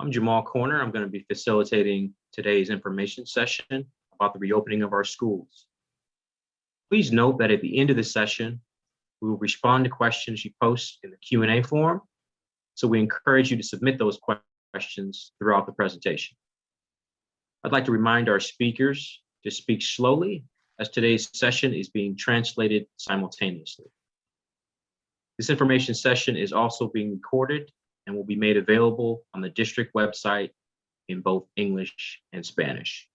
I'm Jamal Corner. I'm going to be facilitating today's information session about the reopening of our schools. Please note that at the end of the session, we will respond to questions you post in the Q&A form. So we encourage you to submit those questions throughout the presentation. I'd like to remind our speakers to speak slowly as today's session is being translated simultaneously. This information session is also being recorded and will be made available on the district website in both English and Spanish.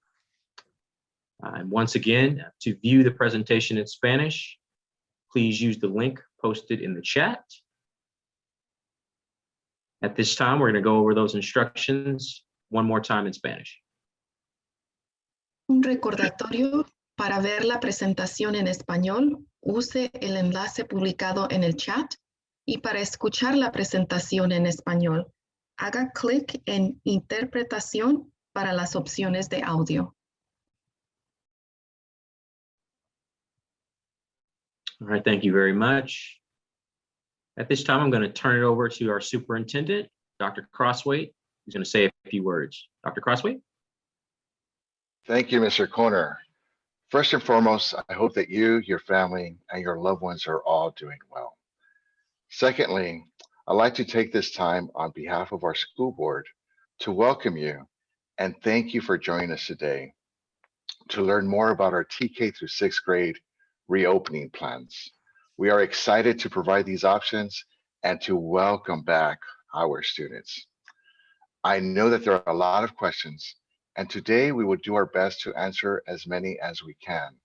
Uh, And once again, to view the presentation in Spanish, please use the link posted in the chat. At this time, we're going to go over those instructions one more time in Spanish. Un recordatorio para ver la presentación en español, use el enlace publicado en el chat y para escuchar la presentación en español, haga clic en Interpretación para las opciones de audio. All right, thank you very much. At this time, I'm going to turn it over to our superintendent, Dr. Crosthwaite, who's going to say a few words. Dr. Crosthwaite? Thank you, Mr. Corner. First and foremost, I hope that you, your family, and your loved ones are all doing well. Secondly, I'd like to take this time on behalf of our school board to welcome you and thank you for joining us today to learn more about our TK through sixth grade reopening plans. We are excited to provide these options and to welcome back our students. I know that there are a lot of questions and today we will do our best to answer as many as we can.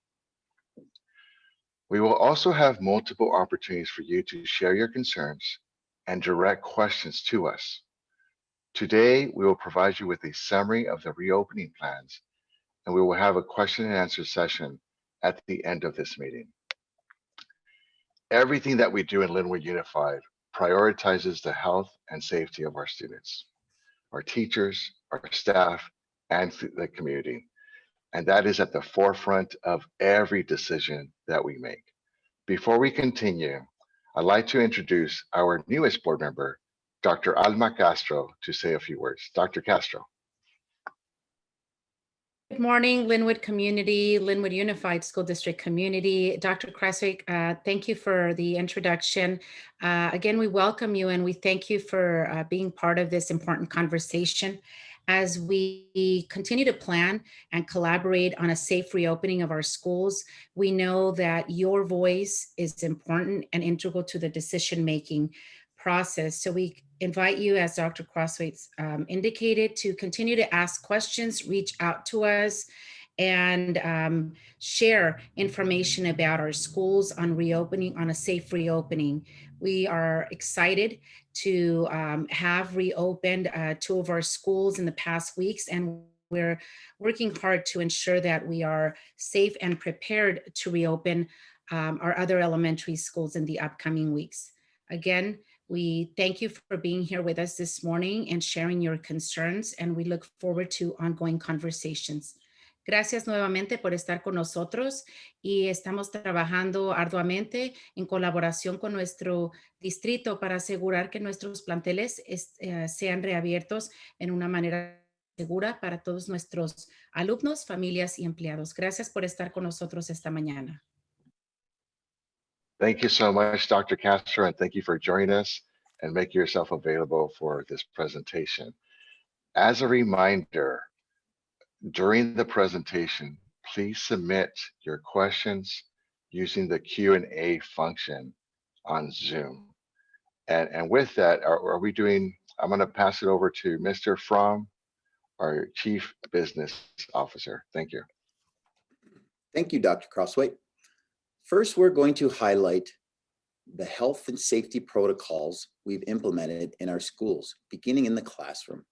We will also have multiple opportunities for you to share your concerns and direct questions to us. Today, we will provide you with a summary of the reopening plans, and we will have a question and answer session at the end of this meeting. Everything that we do in Lynwood Unified prioritizes the health and safety of our students, our teachers, our staff, and the community. And that is at the forefront of every decision that we make. Before we continue, I'd like to introduce our newest board member, Dr. Alma Castro, to say a few words. Dr. Castro. Good morning, Lynwood community, Lynwood Unified School District community. Dr. Crosthwaite, uh, thank you for the introduction. Uh, again, we welcome you and we thank you for uh, being part of this important conversation as we continue to plan and collaborate on a safe reopening of our schools. We know that your voice is important and integral to the decision-making process. So we invite you, as Dr. Crosthwaites um, indicated, to continue to ask questions, reach out to us, and um, share information about our schools on reopening, on a safe reopening. We are excited to um, have reopened uh, two of our schools in the past weeks, and we're working hard to ensure that we are safe and prepared to reopen um, our other elementary schools in the upcoming weeks. Again, we thank you for being here with us this morning and sharing your concerns, and we look forward to ongoing conversations. Gracias nuevamente por estar con nosotros y estamos trabajando arduamente en colaboración con nuestro distrito para asegurar que nuestros planteles es, eh, sean reabiertos en una manera segura para todos nuestros alumnos, familias y empleados. Gracias por estar con nosotros esta mañana. Thank you so much, Dr. Castro, and thank you for joining us and making yourself available for this presentation. As a reminder, during the presentation, please submit your questions using the Q&A function on Zoom. And, and with that, are, are we doing, I'm gonna pass it over to Mr. Fromm, our Chief Business Officer. Thank you. Thank you, Dr. Crosthwaite. First, we're going to highlight the health and safety protocols we've implemented in our schools, beginning in the classroom.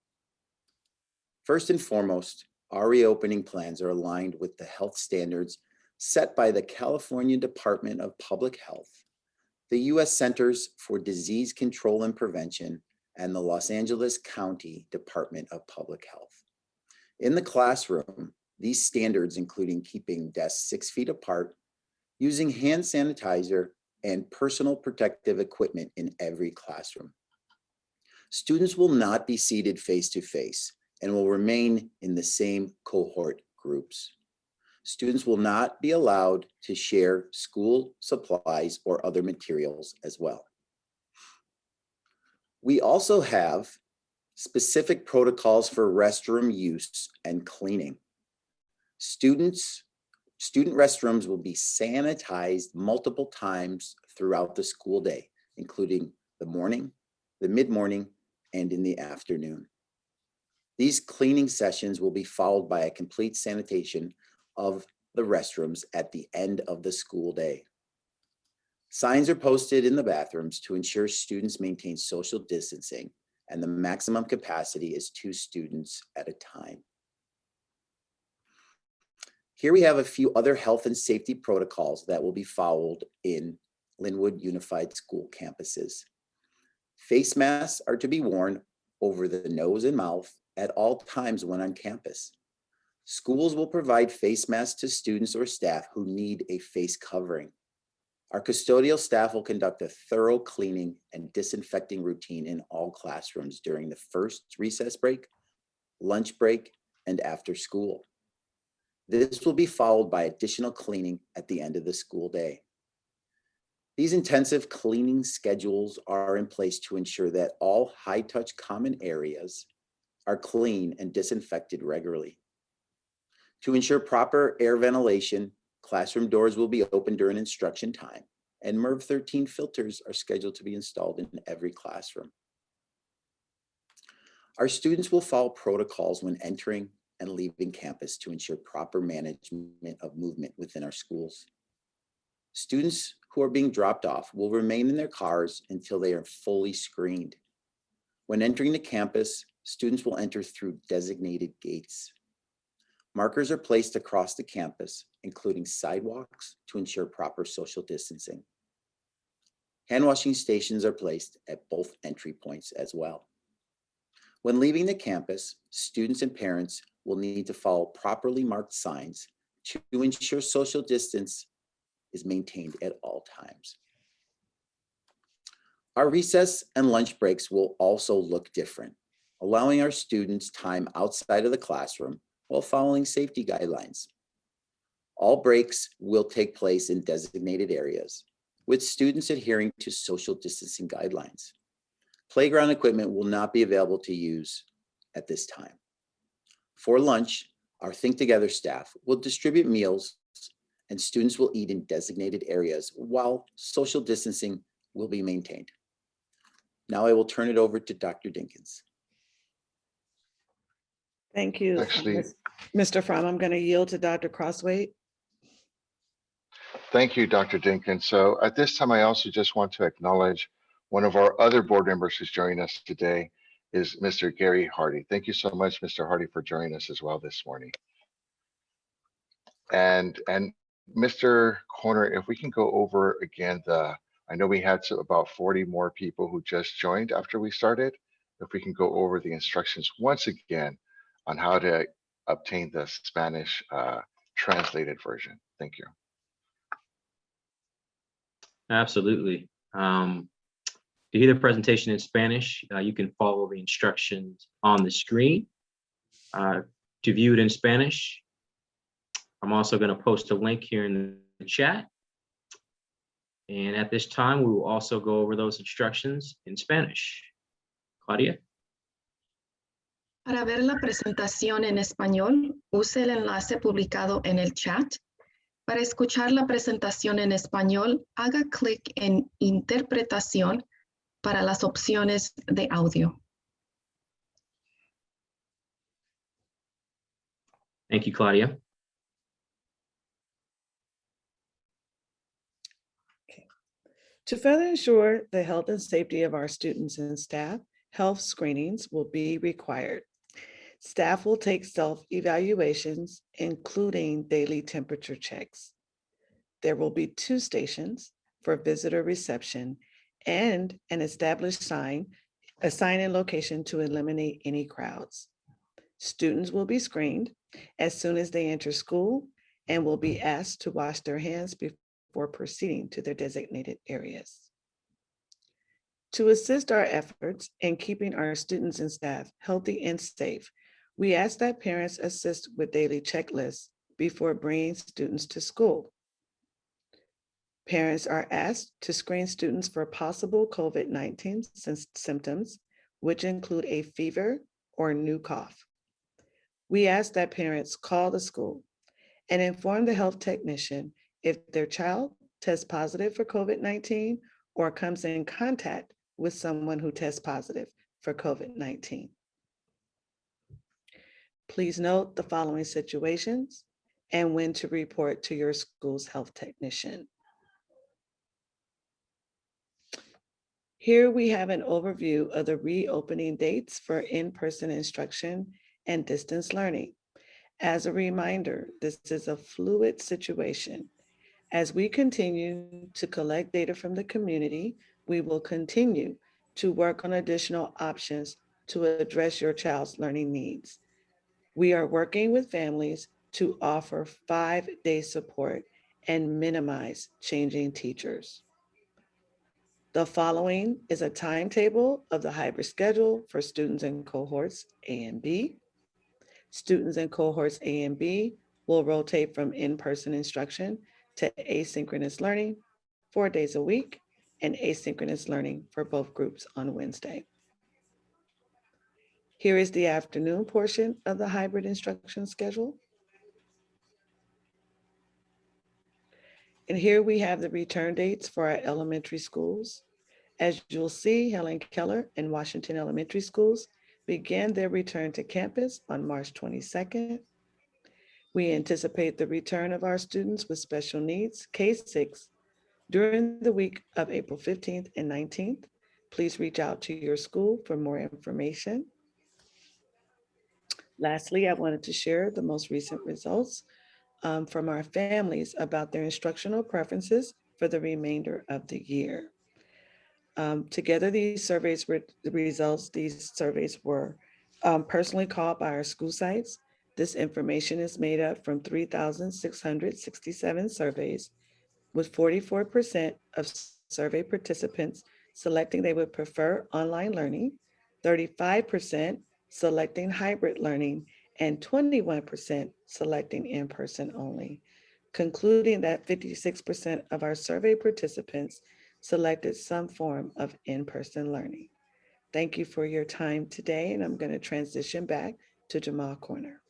First and foremost, our reopening plans are aligned with the health standards set by the California Department of Public Health, the U.S. Centers for Disease Control and Prevention, and the Los Angeles County Department of Public Health. In the classroom, these standards including keeping desks six feet apart, using hand sanitizer, and personal protective equipment in every classroom. Students will not be seated face-to-face and will remain in the same cohort groups. Students will not be allowed to share school supplies or other materials as well. We also have specific protocols for restroom use and cleaning. Students, student restrooms will be sanitized multiple times throughout the school day, including the morning, the mid-morning, and in the afternoon. These cleaning sessions will be followed by a complete sanitation of the restrooms at the end of the school day. Signs are posted in the bathrooms to ensure students maintain social distancing and the maximum capacity is two students at a time. Here we have a few other health and safety protocols that will be followed in Lynwood Unified School campuses. Face masks are to be worn over the nose and mouth at all times when on campus. Schools will provide face masks to students or staff who need a face covering. Our custodial staff will conduct a thorough cleaning and disinfecting routine in all classrooms during the first recess break, lunch break, and after school. This will be followed by additional cleaning at the end of the school day. These intensive cleaning schedules are in place to ensure that all high-touch common areas are clean and disinfected regularly. To ensure proper air ventilation, classroom doors will be open during instruction time, and MERV 13 filters are scheduled to be installed in every classroom. Our students will follow protocols when entering and leaving campus to ensure proper management of movement within our schools. Students who are being dropped off will remain in their cars until they are fully screened. When entering the campus, students will enter through designated gates. Markers are placed across the campus, including sidewalks to ensure proper social distancing. Hand washing stations are placed at both entry points as well. When leaving the campus, students and parents will need to follow properly marked signs to ensure social distance is maintained at all times. Our recess and lunch breaks will also look different, allowing our students time outside of the classroom while following safety guidelines. All breaks will take place in designated areas with students adhering to social distancing guidelines. Playground equipment will not be available to use at this time. For lunch, our Think Together staff will distribute meals and students will eat in designated areas while social distancing will be maintained. Now I will turn it over to Dr. Dinkins. Thank you. uh, Actually- Mr. Fromm, I'm going to yield to Dr. Crosthwaite. Thank you, Dr. Dinkin. So at this time, I also just want to acknowledge one of our other board members who's joining us today is Mr. Gary Hardy. Thank you so much, Mr. Hardy, for joining us as well this morning. And, and Mr. Corner, if we can go over again the, I know we had so- about 40 more people who just joined after we started. If we can go over the instructions once again on how to obtain the Spanish uh, translated version. Thank you. Absolutely. Um, to hear the presentation in Spanish, uh, you can follow the instructions on the screen. Uh, to view it in Spanish, I'm also going to post a link here in the chat. And at this time, we will also go over those instructions in Spanish. Claudia? Para ver la presentación en español, use el enlace publicado en el chat. Para escuchar la presentación en español, haga clic en Interpretación para las opciones de audio. Thank you, Claudia. To further ensure the health and safety of our students and staff, health screenings will be required. Staff will take self-evaluations, including daily temperature checks. There will be two stations for visitor reception and an established sign, a sign and location to eliminate any crowds. Students will be screened as soon as they enter school and will be asked to wash their hands before proceeding to their designated areas. To assist our efforts in keeping our students and staff healthy and safe, we ask that parents assist with daily checklists before bringing students to school. Parents are asked to screen students for possible COVID-19 symptoms, which include a fever or new cough. We ask that parents call the school and inform the health technician if their child tests positive for COVID-19 or comes in contact with someone who tests positive for COVID-19. Please note the following situations and when to report to your school's health technician. Here we have an overview of the reopening dates for in-person instruction and distance learning. As a reminder, this is a fluid situation. As we continue to collect data from the community, we will continue to work on additional options to address your child's learning needs. We are working with families to offer five-day support and minimize changing teachers. The following is a timetable of the hybrid schedule for students in cohorts A and B. Students in cohorts A and B will rotate from in-person instruction to asynchronous learning four days a week and asynchronous learning for both groups on Wednesday. Here is the afternoon portion of the hybrid instruction schedule. And here we have the return dates for our elementary schools. As you'll see, Helen Keller and Washington Elementary Schools began their return to campus on March 22nd. We anticipate the return of our students with special needs, K-6, during the week of April 15th and 19th. Please reach out to your school for more information. Lastly, I wanted to share the most recent results um, from our families about their instructional preferences for the remainder of the year. Um, together, these surveys were the results. These surveys were um, personally called by our school sites. This information is made up from 3,667 surveys, with 44% of survey participants selecting they would prefer online learning, 35% selecting hybrid learning, and 21% selecting in-person only, concluding that 56% of our survey participants selected some form of in-person learning. Thank you for your time today, and I'm going to transition back to Jamal Corner.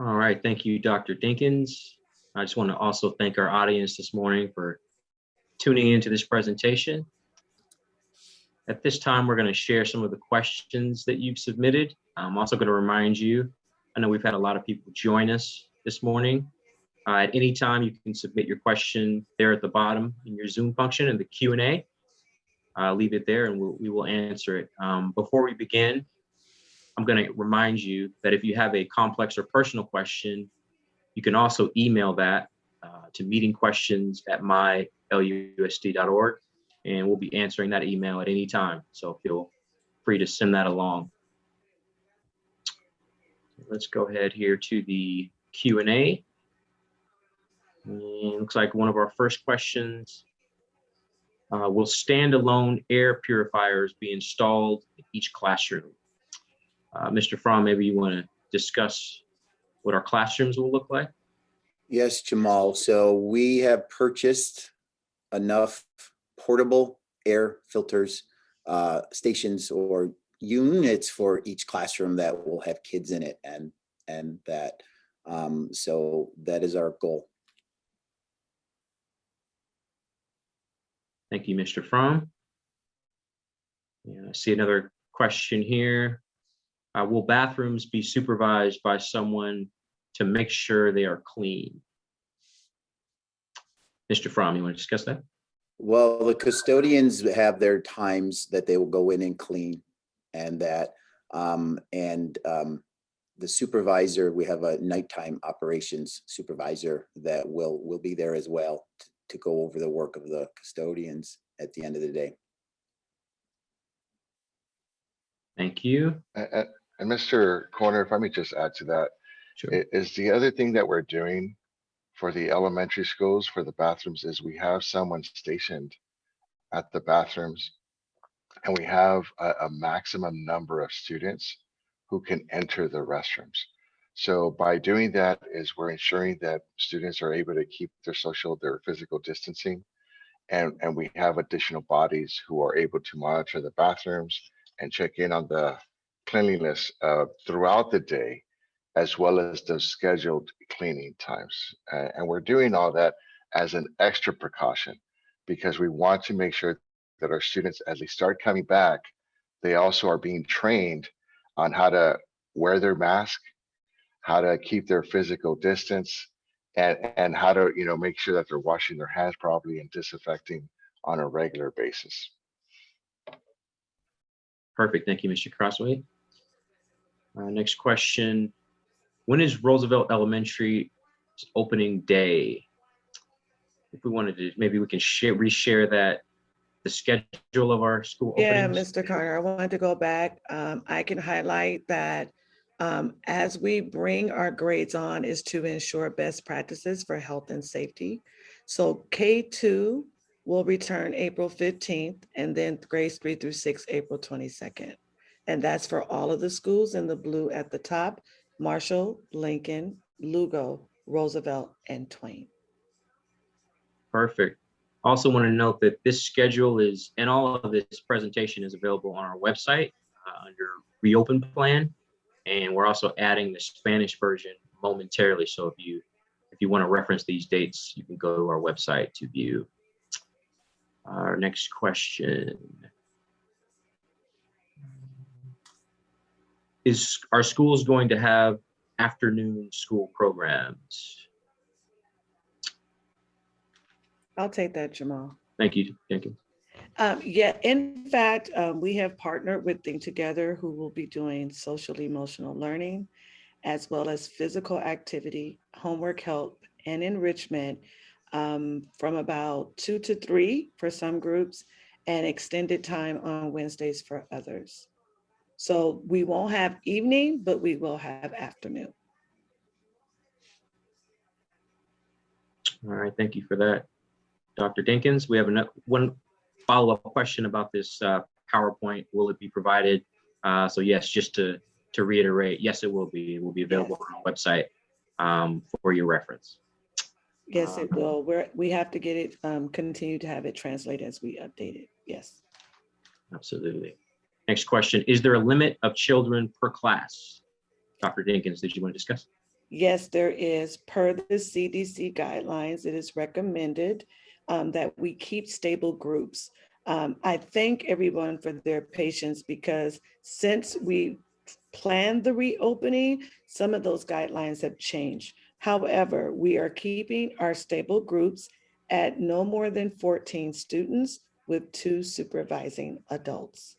All right, thank you, Dr. Dinkins. I just want to also thank our audience this morning for tuning into this presentation. At this time, we're going to share some of the questions that you've submitted. I'm also going to remind you, I know we've had a lot of people join us this morning. Uh, At any time, you can submit your question there at the bottom in your Zoom function in the Q and A. Uh, Leave it there and we'll- we will answer it. Um, Before we begin, I'm going to remind you that if you have a complex or personal question, you can also email that uh, to meetingquestions@mylusd.org, and we'll be answering that email at any time. So feel free to send that along. Let's go ahead here to the Q and A. And Looks like one of our first questions. uh, Will standalone air purifiers be installed in each classroom? Uh, Mr. Fromm, maybe you want to discuss what our classrooms will look like? Yes, Jamal. So we have purchased enough portable air filters, uh, stations or units for each classroom that will have kids in it and, and that. Um, so that is our goal. Thank you, Mr. Fromm. Yeah, I see another question here. Uh, will bathrooms be supervised by someone to make sure they are clean? Mr. Fromm, you want to discuss that? Well, the custodians have their times that they will go in and clean and that, um, and, um, the supervisor, we have a nighttime operations supervisor that will, will be there as well t- to go over the work of the custodians at the end of the day. Thank you. A- a- And Mr. Corner, if I may just add to that, Sure. is the other thing that we're doing for the elementary schools, for the bathrooms, is we have someone stationed at the bathrooms. And we have a, a maximum number of students who can enter the restrooms. So by doing that is we're ensuring that students are able to keep their social, their physical distancing. And, and we have additional bodies who are able to monitor the bathrooms and check in on the cleanliness uh, throughout the day, as well as the scheduled cleaning times. Uh, and we're doing all that as an extra precaution because we want to make sure that our students, as they start coming back, they also are being trained on how to wear their mask, how to keep their physical distance, and, and how to, you know, make sure that they're washing their hands properly and disinfecting on a regular basis. Perfect. Thank you, Mr. Crosthwaite. Uh, next question. When is Roosevelt Elementary opening day? If we wanted to, maybe we can share, reshare that, the schedule of our school Yeah, openings. Mr. Carter, I wanted to go back. Um, I can highlight that um, as we bring our grades on is to ensure best practices for health and safety. So K2 will return April 15th and then grades three through six, April 22nd. And that's for all of the schools in the blue at the top, Marshall, Lincoln, Lugo, Roosevelt, and Twain. Perfect. Also want to note that this schedule is, and all of this presentation is available on our website uh, under reopen plan. And we're also adding the Spanish version momentarily. So if you, if you want to reference these dates, you can go to our website to view. Our next question. Is, our schools going to have afternoon school programs? I'll take that, Jamal. Thank you, Jenkins. Um, yeah, in fact, um, we have partnered with Think Together who will be doing social emotional learning as well as physical activity, homework help and enrichment um, from about two to three for some groups and extended time on Wednesdays for others. So we won't have evening, but we will have afternoon. All right, thank you for that. Dr. Dinkins, we have ano- one follow-up question about this uh, PowerPoint. Will it be provided? Uh, So yes, just to, to reiterate, yes, it will be. It will be available on our website um, for your reference. Yes, it Um, will. We're, we have to get it, um, continue to have it translated as we update it. Yes. Absolutely. Next question, is there a limit of children per class? Dr. Dinkins, did you want to discuss? Yes, there is. Per the CDC guidelines, it is recommended um, that we keep stable groups. Um, I thank everyone for their patience because since we planned the reopening, some of those guidelines have changed. However, we are keeping our stable groups at no more than 14 students with two supervising adults.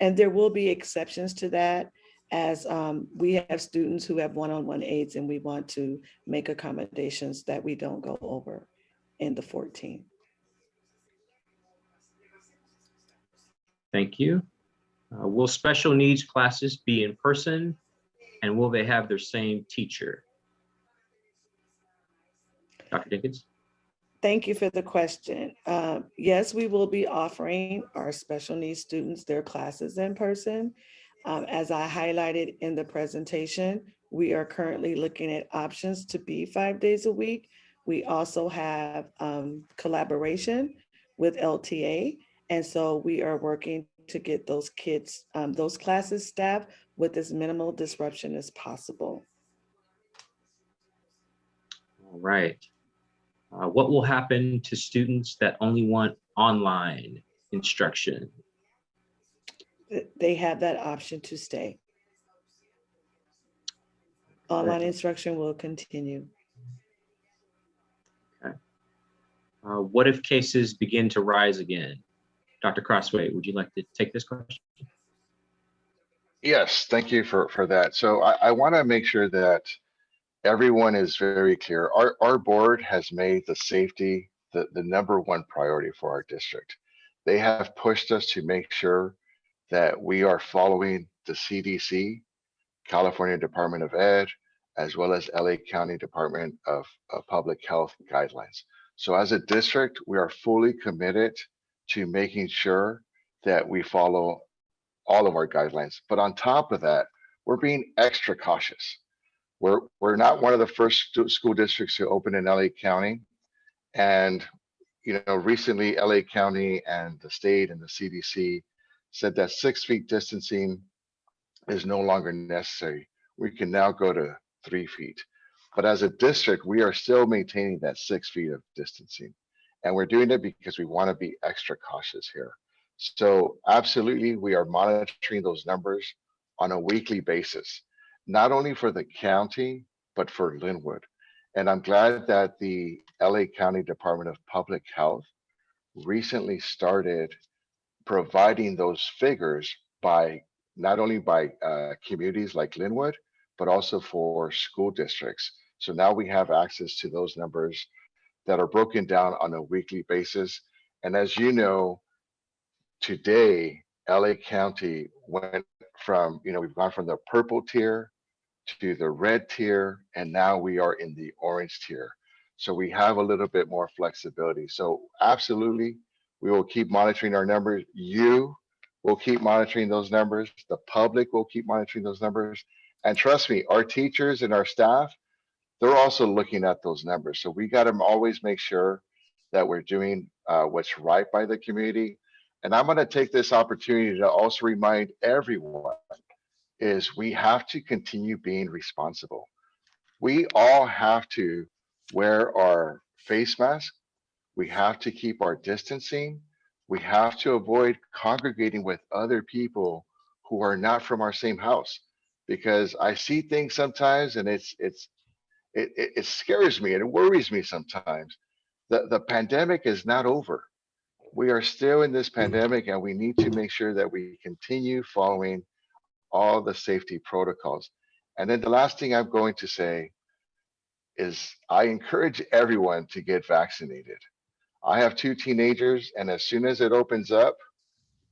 And there will be exceptions to that as um, we have students who have one-on-one aids and we want to make accommodations that we don't go over in the 14. Thank you. Uh, Will special needs classes be in person? And will they have their same teacher? Dr. Dinkins? Thank you for the question. Uh, Yes, we will be offering our special needs students their classes in person. Um, As I highlighted in the presentation, we are currently looking at options to be five days a week. We also have um, collaboration with LTA. And so we are working to get those kids, um, those classes staffed with as minimal disruption as possible. All right. Uh, What will happen to students that only want online instruction? they have that option to stay. Online instruction will continue. Uh, What if cases begin to rise again? Dr. Crosthwaite, would you like to take this question? Yes, thank you for, for that. So I, I want to make sure that everyone is very clear. Our, our board has made the safety the, the number one priority for our district. They have pushed us to make sure that we are following the CDC, California Department of Ed, as well as LA County Department of, of Public Health guidelines. So as a district, we are fully committed to making sure that we follow all of our guidelines. But on top of that, we're being extra cautious. We're, we're not one of the first school districts to open in LA County. And, you know, recently LA County and the state and the CDC said that six feet distancing is no longer necessary. We can now go to three feet. But as a district, we are still maintaining that six feet of distancing. And we're doing it because we want to be extra cautious here. So absolutely, we are monitoring those numbers on a weekly basis, not only for the county, but for Lynwood. And I'm glad that the LA County Department of Public Health recently started providing those figures by not only by uh, communities like Lynwood, but also for school districts. So now we have access to those numbers that are broken down on a weekly basis. And as you know, today, LA County went from, you know, we've gone from the purple tier to the red tier, and now we are in the orange tier. So we have a little bit more flexibility. So absolutely, we will keep monitoring our numbers. You will keep monitoring those numbers. The public will keep monitoring those numbers. And trust me, our teachers and our staff, they're also looking at those numbers. So we got to always make sure that we're doing uh, what's right by the community. And I'm going to take this opportunity to also remind everyone is we have to continue being responsible. We all have to wear our face mask. We have to keep our distancing. We have to avoid congregating with other people who are not from our same house because I see things sometimes and it's it's it, it, it scares me and it worries me sometimes. The the pandemic is not over. We are still in this mm-hmm. pandemic and we need to make sure that we continue following all the safety protocols. And then the last thing I'm going to say is I encourage everyone to get vaccinated. I have two teenagers and as soon as it opens up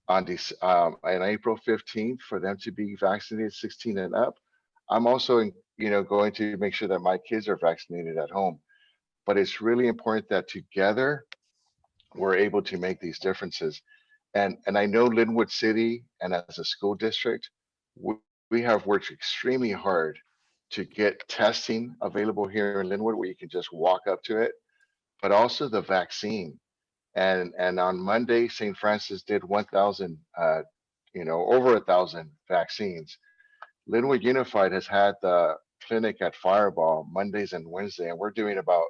on um, on April 15th for them to be vaccinated 16 and up, I'm also, you know, going to make sure that my kids are vaccinated at home. But it's really important that together we're able to make these differences. And, and I know Lynwood City and as a school district, we, have worked extremely hard to get testing available here in Lynwood where you can just walk up to it, but also the vaccine. And, and on Monday, St. Francis did 1,000, uh, you know, over a thousand vaccines. Lynwood Unified has had the clinic at Firebaugh Mondays and Wednesday, and we're doing about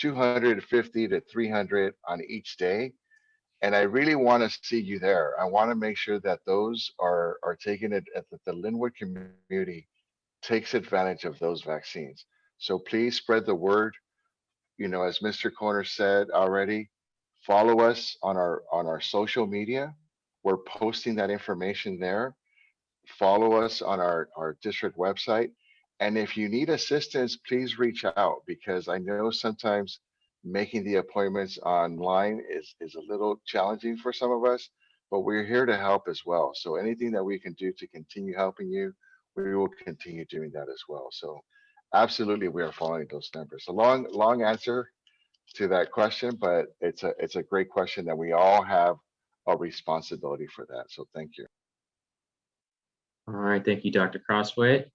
250 to 300 on each day. And I really want to see you there. I want to make sure that those are, are taking it, uh, that the Lynwood community takes advantage of those vaccines. So please spread the word. You know, as Mr. Corner said already, follow us on our on our social media. We're posting that information there. Follow us on our, our district website. And if you need assistance, please reach out because I know sometimes making the appointments online is, is a little challenging for some of us, but we're here to help as well. So anything that we can do to continue helping you, we will continue doing that as well. So absolutely, we are following those numbers. A long, long answer to that question, but it's a, it's a great question that we all have a responsibility for that. So thank you. All right, thank you, Dr. Crosthwaite.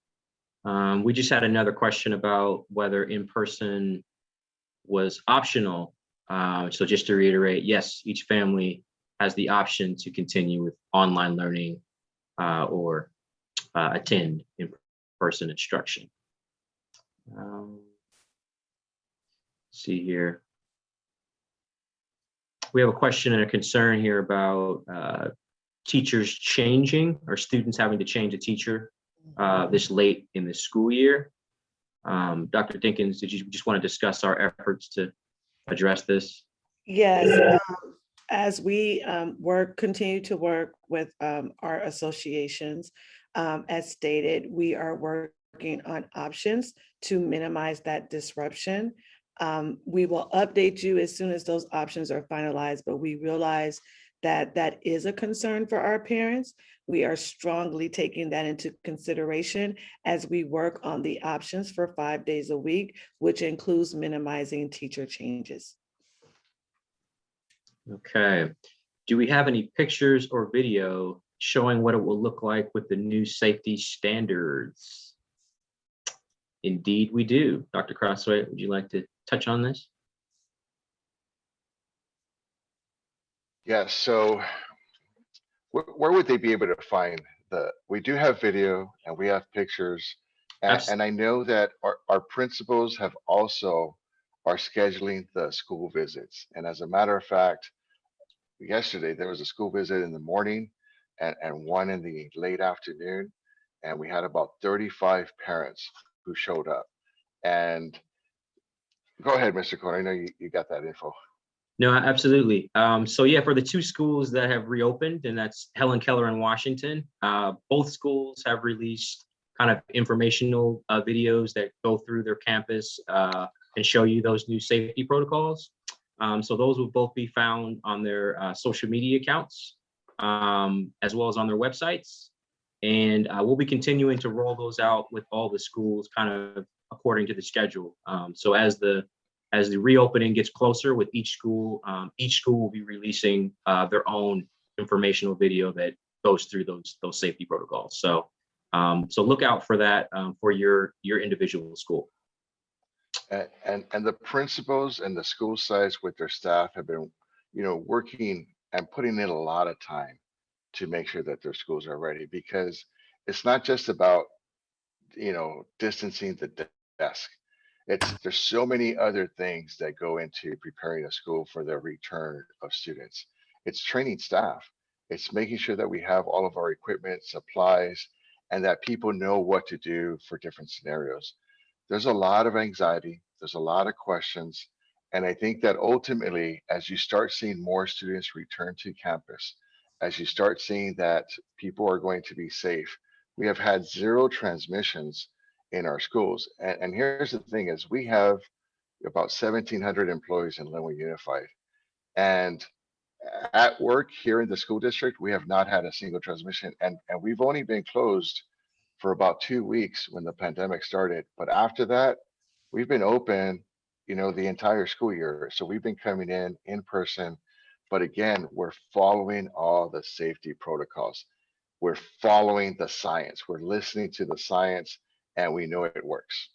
Um, we just had another question about whether in-person was optional. Uh, so just to reiterate, yes, each family has the option to continue with online learning uh, or uh, attend in-person instruction. Um, see here. We have a question and a concern here about uh, teachers changing or students having to change a teacher uh, this late in the school year. Um, Dr. Dinkins, did you just want to discuss our efforts to address this? Yes, um, as we um, work, continue to work with um, our associations, um, as stated, we are working on options to minimize that disruption. Um, We will update you as soon as those options are finalized, but we realize that that is a concern for our parents. We are strongly taking that into consideration as we work on the options for five days a week, which includes minimizing teacher changes. Okay. Do we have any pictures or video showing what it will look like with the new safety standards? Indeed, we do. Dr. Crosthwaite, would you like to touch on this? Yeah, so where, where would they be able to find the, we do have video and we have pictures. And, Abs- and I know that our, our principals have also are scheduling the school visits. And as a matter of fact, yesterday there was a school visit in the morning and, and one in the late afternoon. And we had about 35 parents who showed up. And go ahead, Mr. Corner. I know you, you got that info. No, absolutely. Um, so yeah, for the two schools that have reopened, and that's Helen Keller and Washington, uh, both schools have released kind of informational uh, videos that go through their campus uh, and show you those new safety protocols. Um, so those will both be found on their uh, social media accounts, um, as well as on their websites. And uh, we'll be continuing to roll those out with all the schools kind of according to the schedule. Um, so as the as the reopening gets closer with each school, um, each school will be releasing uh, their own informational video that goes through those those safety protocols. So um, so look out for that um, for your your individual school. And, and, and the principals and the school sites with their staff have been, you know, working and putting in a lot of time to make sure that their schools are ready because it's not just about, you know, distancing the desk. It's, there's so many other things that go into preparing a school for the return of students. It's training staff. It's making sure that we have all of our equipment, supplies, and that people know what to do for different scenarios there's a lot of anxiety, there's a lot of questions. And I think that ultimately, as you start seeing more students return to campus, as you start seeing that people are going to be safe, we have had zero transmissions in our schools. And, and here's the thing is we have about 1700 employees in Lynwood Unified. And at work here in the school district, we have not had a single transmission and, and we've only been closed for about two weeks when the pandemic started. But after that, we've been open, you know, the entire school year. So we've been coming in in person. But again, we're following all the safety protocols. We're following the science. We're listening to the science and we know it works.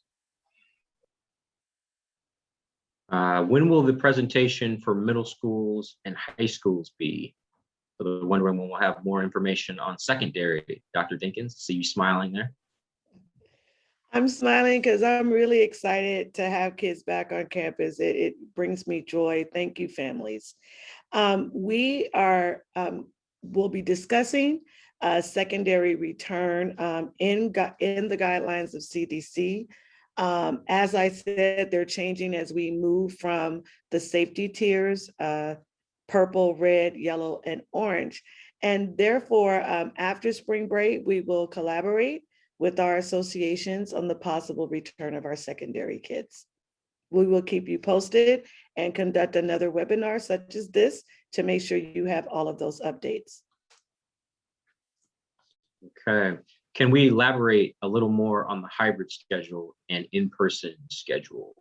Uh, when will the presentation for middle schools and high schools be? For the wondering when we'll have more information on secondary, Dr. Dinkins, see you smiling there. I'm smiling because I'm really excited to have kids back on campus. It, it brings me joy. Thank you, families. Um, we are, um, we'll be discussing uh, secondary return um, in, in the guidelines of CDC. Um, as I said, they're changing as we move from the safety tiers, uh, purple, red, yellow, and orange. And therefore, um, after spring break, we will collaborate with our associations on the possible return of our secondary kids. We will keep you posted and conduct another webinar such as this to make sure you have all of those updates. Okay, can we elaborate a little more on the hybrid schedule and in-person schedule?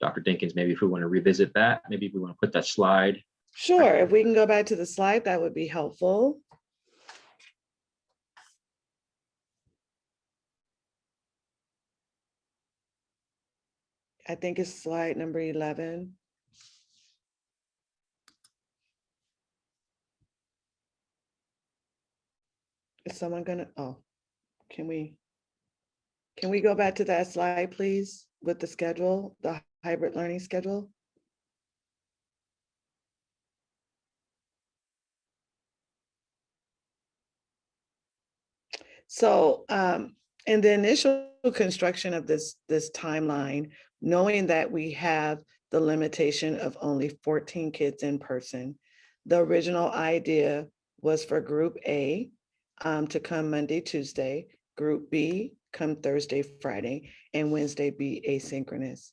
Dr. Dinkins, maybe if we want to revisit that, maybe we want to put that slide. Sure, if we can go back to the slide, that would be helpful. I think it's slide number 11. Is someone gonna, oh, can we? Can we go back to that slide, please, with the schedule, the hybrid learning schedule? So um, in the initial construction of this, this timeline, knowing that we have the limitation of only 14 kids in person, the original idea was for group A um, to come Monday, Tuesday, group B come Thursday, Friday, and Wednesday be asynchronous.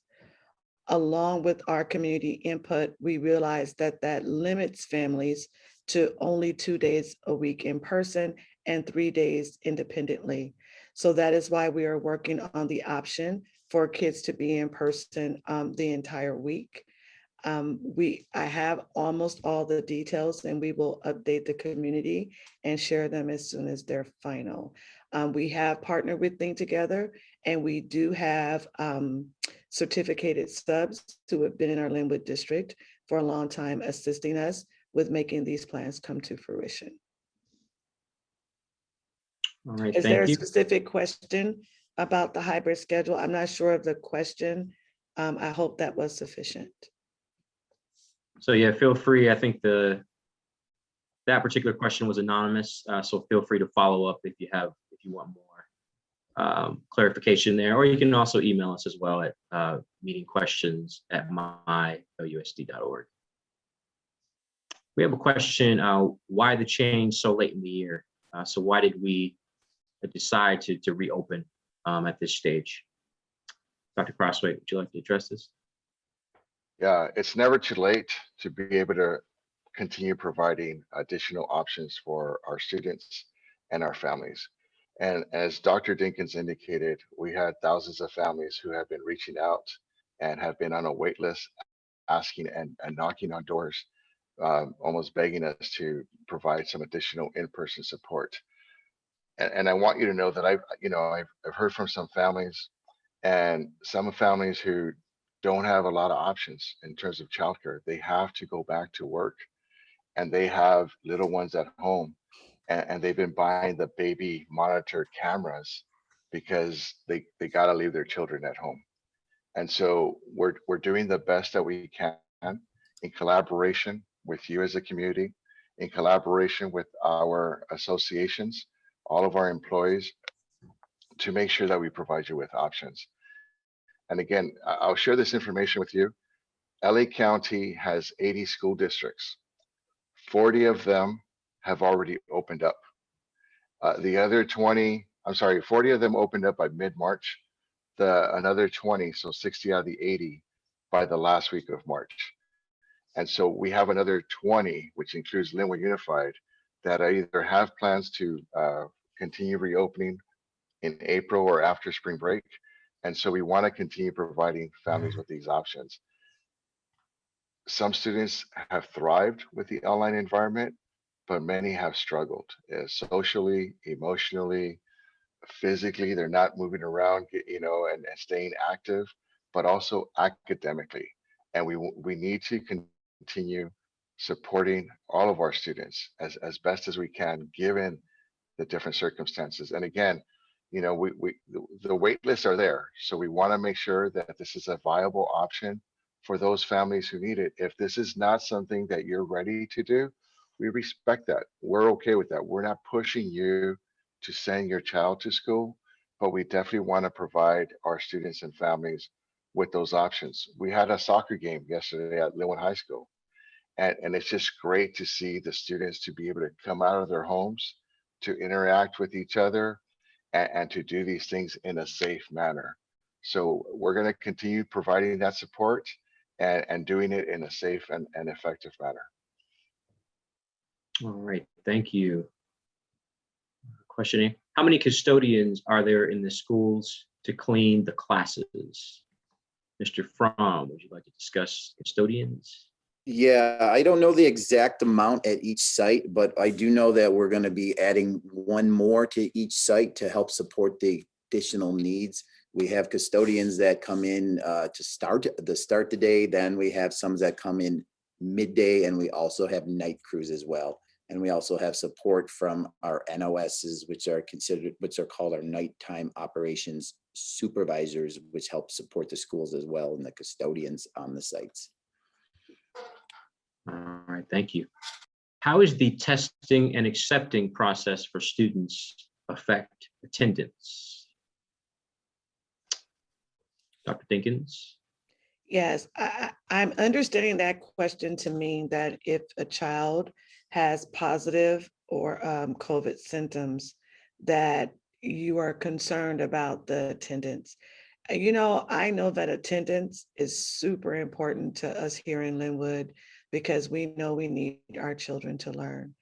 Along with our community input, we realized that that limits families to only two days a week in person and three days independently. So that is why we are working on the option for kids to be in person um, the entire week. Um, we, I have almost all the details and we will update the community and share them as soon as they're final. Um, we have partnered with Think Together and we do have um, certificated subs who have been in our Lynwood district for a long time assisting us with making these plans come to fruition. All right, Is there a you. specific question about the hybrid schedule? I'm not sure of the question. Um, I hope that was sufficient. So yeah, feel free. I think the that particular question was anonymous, uh, so feel free to follow up if you have, if you want more um, clarification there, or you can also email us as well at uh, meeting questions at mylusd.org. We have a question, uh, why the change so late in the year? Uh, so why did we decide to, to reopen um, at this stage? Dr. Crosthwaite, would you like to address this? Yeah, it's never too late to be able to continue providing additional options for our students and our families. And as Dr. Dinkins indicated, we had thousands of families who have been reaching out and have been on a wait list, asking and, and knocking on doors, um, almost begging us to provide some additional in-person support. And, and I want you to know that I've, you know, I've, I've heard from some families and some families who don't have a lot of options in terms of childcare. They have to go back to work and they have little ones at home and, and they've been buying the baby monitor cameras because they, they got to leave their children at home. And so we're, we're doing the best that we can in collaboration with you as a community, in collaboration with our associations, all of our employees to make sure that we provide you with options. And again, I'll share this information with you. LA County has 80 school districts. 40 of them have already opened up. Uh, the other 20, I'm sorry, 40 of them opened up by mid-March. The another 20, so 60 out of the 80 by the last week of March. And so we have another 20, which includes Lynwood Unified, that either have plans to uh, continue reopening in April or after spring break. And so we want to continue providing families with these options. Some students have thrived with the online environment, but many have struggled uh, socially, emotionally, physically. They're not moving around, you know, and, and staying active, but also academically. And we we need to continue supporting all of our students as as best as we can, given the different circumstances. And again, you know, we, we, the- wait lists are there. So we want to make sure that this is a viable option for those families who need it. If this is not something that you're ready to do, we respect that. We're okay with that. We're not pushing you to send your child to school, but we definitely want to provide our students and families with those options. We had a soccer game yesterday at Lynwood High School. And, and it's just great to see the students to be able to come out of their homes, to interact with each other, and, and to do these things in a safe manner. So we're going to continue providing that support and, and doing it in a safe and, and effective manner. All right, thank you. Questioning, how many custodians are there in the schools to clean the classes? Mr. Fromm, would you like to discuss custodians? Yeah, I don't know the exact amount at each site, but I do know that we're going to be adding one more to each site to help support the additional needs. We have custodians that come in uh, to start the start the day, then we have some that come in midday, and we also have night crews as well. And we also have support from our NOSs, which are considered, which are called our nighttime operations supervisors, which help support the schools as well and the custodians on the sites. All right, thank you. How is the testing and accepting process for students affect attendance? Dr. Dinkins? Yes, I, I'm understanding that question to mean that if a child has positive or um, COVID symptoms, that you are concerned about the attendance. You know, I know that attendance is super important to us here in Lynwood because we know we need our children to learn.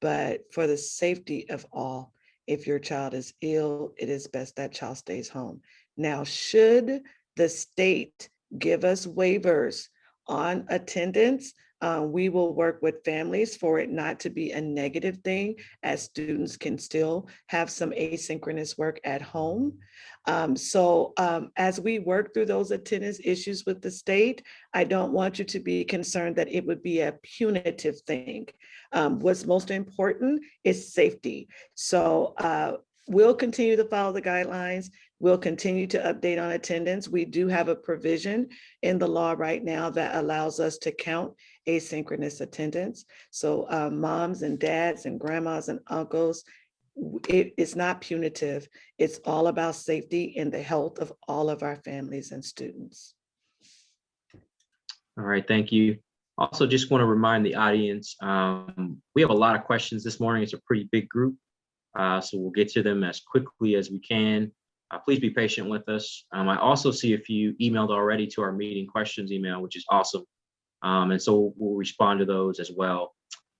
But for the safety of all, if your child is ill, it is best that child stays home. Now, should the state give us waivers on attendance. Uh, we will work with families for it not to be a negative thing as students can still have some asynchronous work at home. Um, so um, as we work through those attendance issues with the state, I don't want you to be concerned that it would be a punitive thing. Um, what's most important is safety. So uh, we'll continue to follow the guidelines. We'll continue to update on attendance. We do have a provision in the law right now that allows us to count asynchronous attendance. So uh, moms and dads and grandmas and uncles, it is not punitive. It's all about safety and the health of all of our families and students. All right, thank you. Also, just want to remind the audience, um, we have a lot of questions this morning. It's a pretty big group. Uh, so we'll get to them as quickly as we can. Uh, please be patient with us. Um, I also see a few emailed already to our meeting questions email, which is awesome. Um, and so we'll respond to those as well.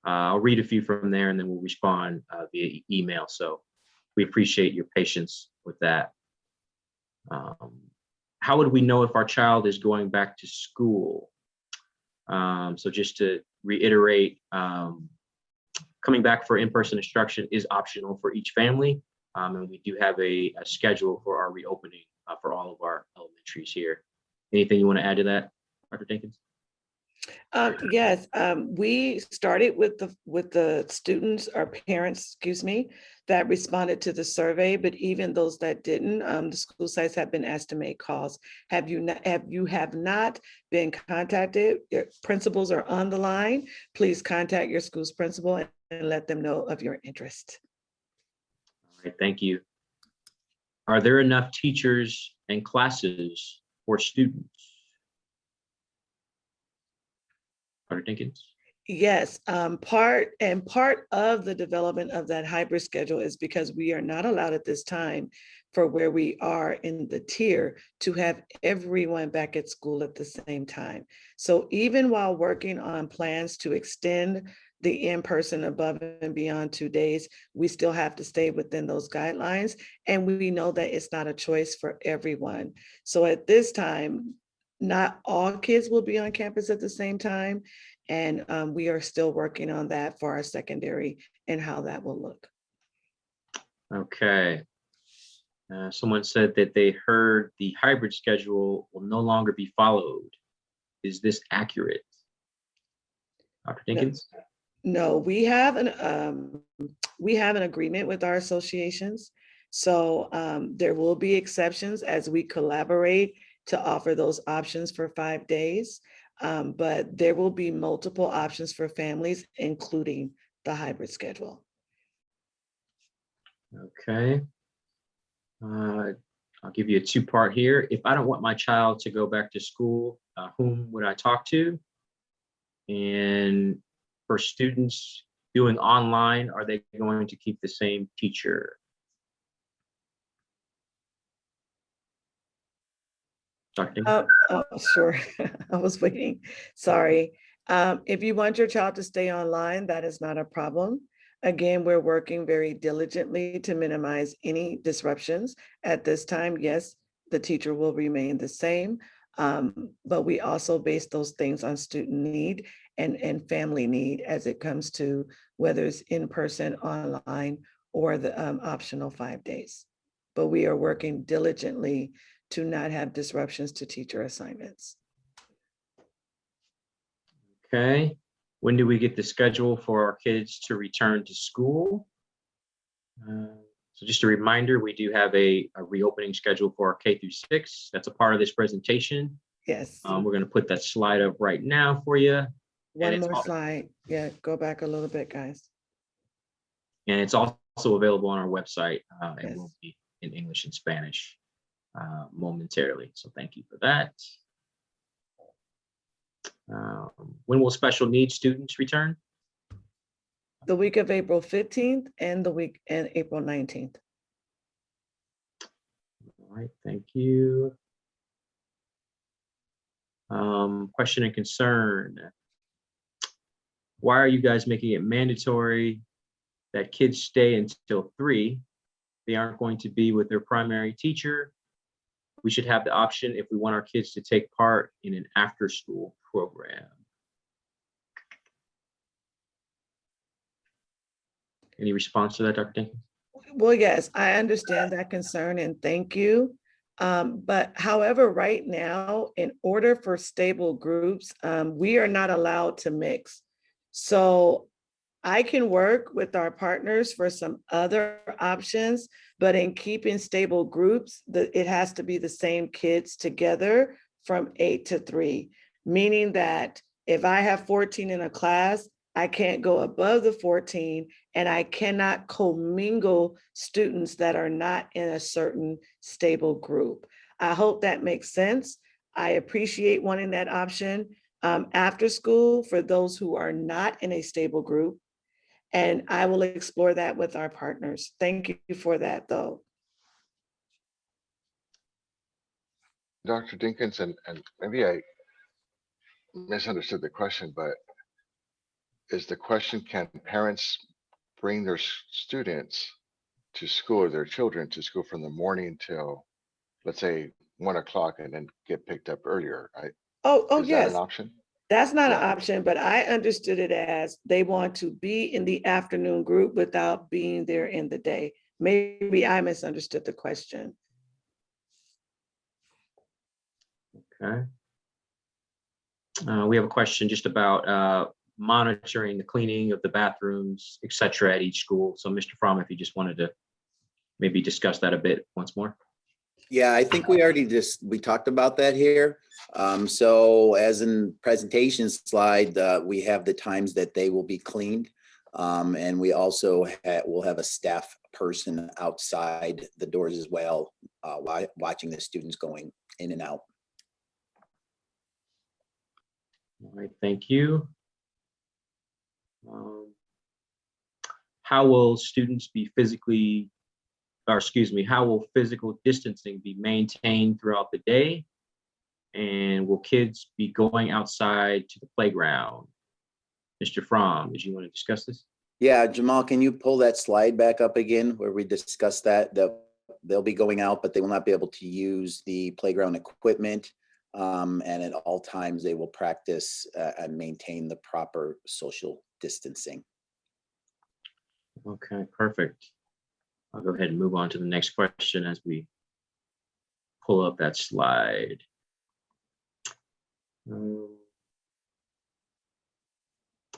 Uh, I'll read a few from there and then we'll respond uh, via email. So we appreciate your patience with that. Um, how would we know if our child is going back to school? Um, so just to reiterate, um, coming back for in-person instruction is optional for each family. Um, and we do have a, a schedule for our reopening uh, for all of our elementaries here. Anything you want to add to that, Dr. Dinkins? Um, yes, um, we started with the, with the students or parents, excuse me, that responded to the survey, but even those that didn't, um, the school sites have been asked to make calls. Have you not, have you have not been contacted, your principals are on the line, please contact your school's principal and and let them know of your interest. All right, thank you. Are there enough teachers and classes for students? Dr. Dinkins? Yes, um, part and part of the development of that hybrid schedule is because we are not allowed at this time for where we are in the tier to have everyone back at school at the same time. So even while working on plans to extend the in-person above and beyond two days, we still have to stay within those guidelines. And we know that it's not a choice for everyone. So at this time, not all kids will be on campus at the same time. And um, we are still working on that for our secondary and how that will look. Okay. Uh, someone said that they heard the hybrid schedule will no longer be followed. Is this accurate? Dr. No. Dinkins? No, we have an, um, we have an agreement with our associations. So um, there will be exceptions as we collaborate to offer those options for five days. Um, but there will be multiple options for families, including the hybrid schedule. Okay. Uh, I'll give you a two-part here. If I don't want my child to go back to school, uh, whom would I talk to? And for students doing online, are they going to keep the same teacher? Dr. Uh, oh, sure, I was waiting, sorry. Um, if you want your child to stay online, that is not a problem. Again, we're working very diligently to minimize any disruptions. At this time, yes, the teacher will remain the same. Um, but we also base those things on student need and, and family need as it comes to whether it's in person, online, or the um, optional five days. But we are working diligently to not have disruptions to teacher assignments. Okay, when do we get the schedule for our kids to return to school? Uh, So just a reminder, we do have a, a reopening schedule for our K through six. That's a part of this presentation. Yes, Um, we're gonna put that slide up right now for you. one more slide. Yeah, go back a little bit, guys. And it's also available on our website. Uh, it will Yes. be in English and Spanish uh, momentarily. So thank you for that. Um, When will special needs students return? The week of April 15th and the week and April 19th. All right, thank you. Um, question and concern. Why are you guys making it mandatory that kids stay until three? They aren't going to be with their primary teacher. We should have the option if we want our kids to take part in an after-school program. Any response to that, Dr. Dinkins? Well, yes, I understand that concern and thank you. Um, but however, right now, in order for stable groups, um, we are not allowed to mix. So I can work with our partners for some other options, but in keeping stable groups, the, it has to be the same kids together from eight to three, meaning that if I have 14 in a class, I can't go above the 14 and I cannot commingle students that are not in a certain stable group. I hope that makes sense. I appreciate wanting that option um, after school for those who are not in a stable group. And I will explore that with our partners. Thank you for that, though. Dr. Dinkins, and, and maybe I misunderstood the question, but is the question, can parents bring their students to school or their children to school from the morning till, let's say, one o'clock and then get picked up earlier? I, Oh, oh, is that an option? That's not an option, but I understood it as they want to be in the afternoon group without being there in the day. Maybe I misunderstood the question. Okay. Uh, we have a question just about uh, monitoring the cleaning of the bathrooms, et cetera, at each school. So Mr. Fromm, if you just wanted to maybe discuss that a bit once more. Yeah, I think we already just, we talked about that here. Um, so as in presentation slide, uh, we have the times that they will be cleaned. Um, and we also ha- will have a staff person outside the doors as well, uh, watching the students going in and out. All right, thank you. Um, How will students be physically, or excuse me, how will physical distancing be maintained throughout the day? And will kids be going outside to the playground? Mr. Fromm, did you want to discuss this? Yeah, Jamal, can you pull that slide back up again where we discussed that? They'll, they'll be going out, but they will not be able to use the playground equipment. Um, and at all times, they will practice uh, and maintain the proper social distancing. Okay, perfect. I'll go ahead and move on to the next question as we pull up that slide. Um,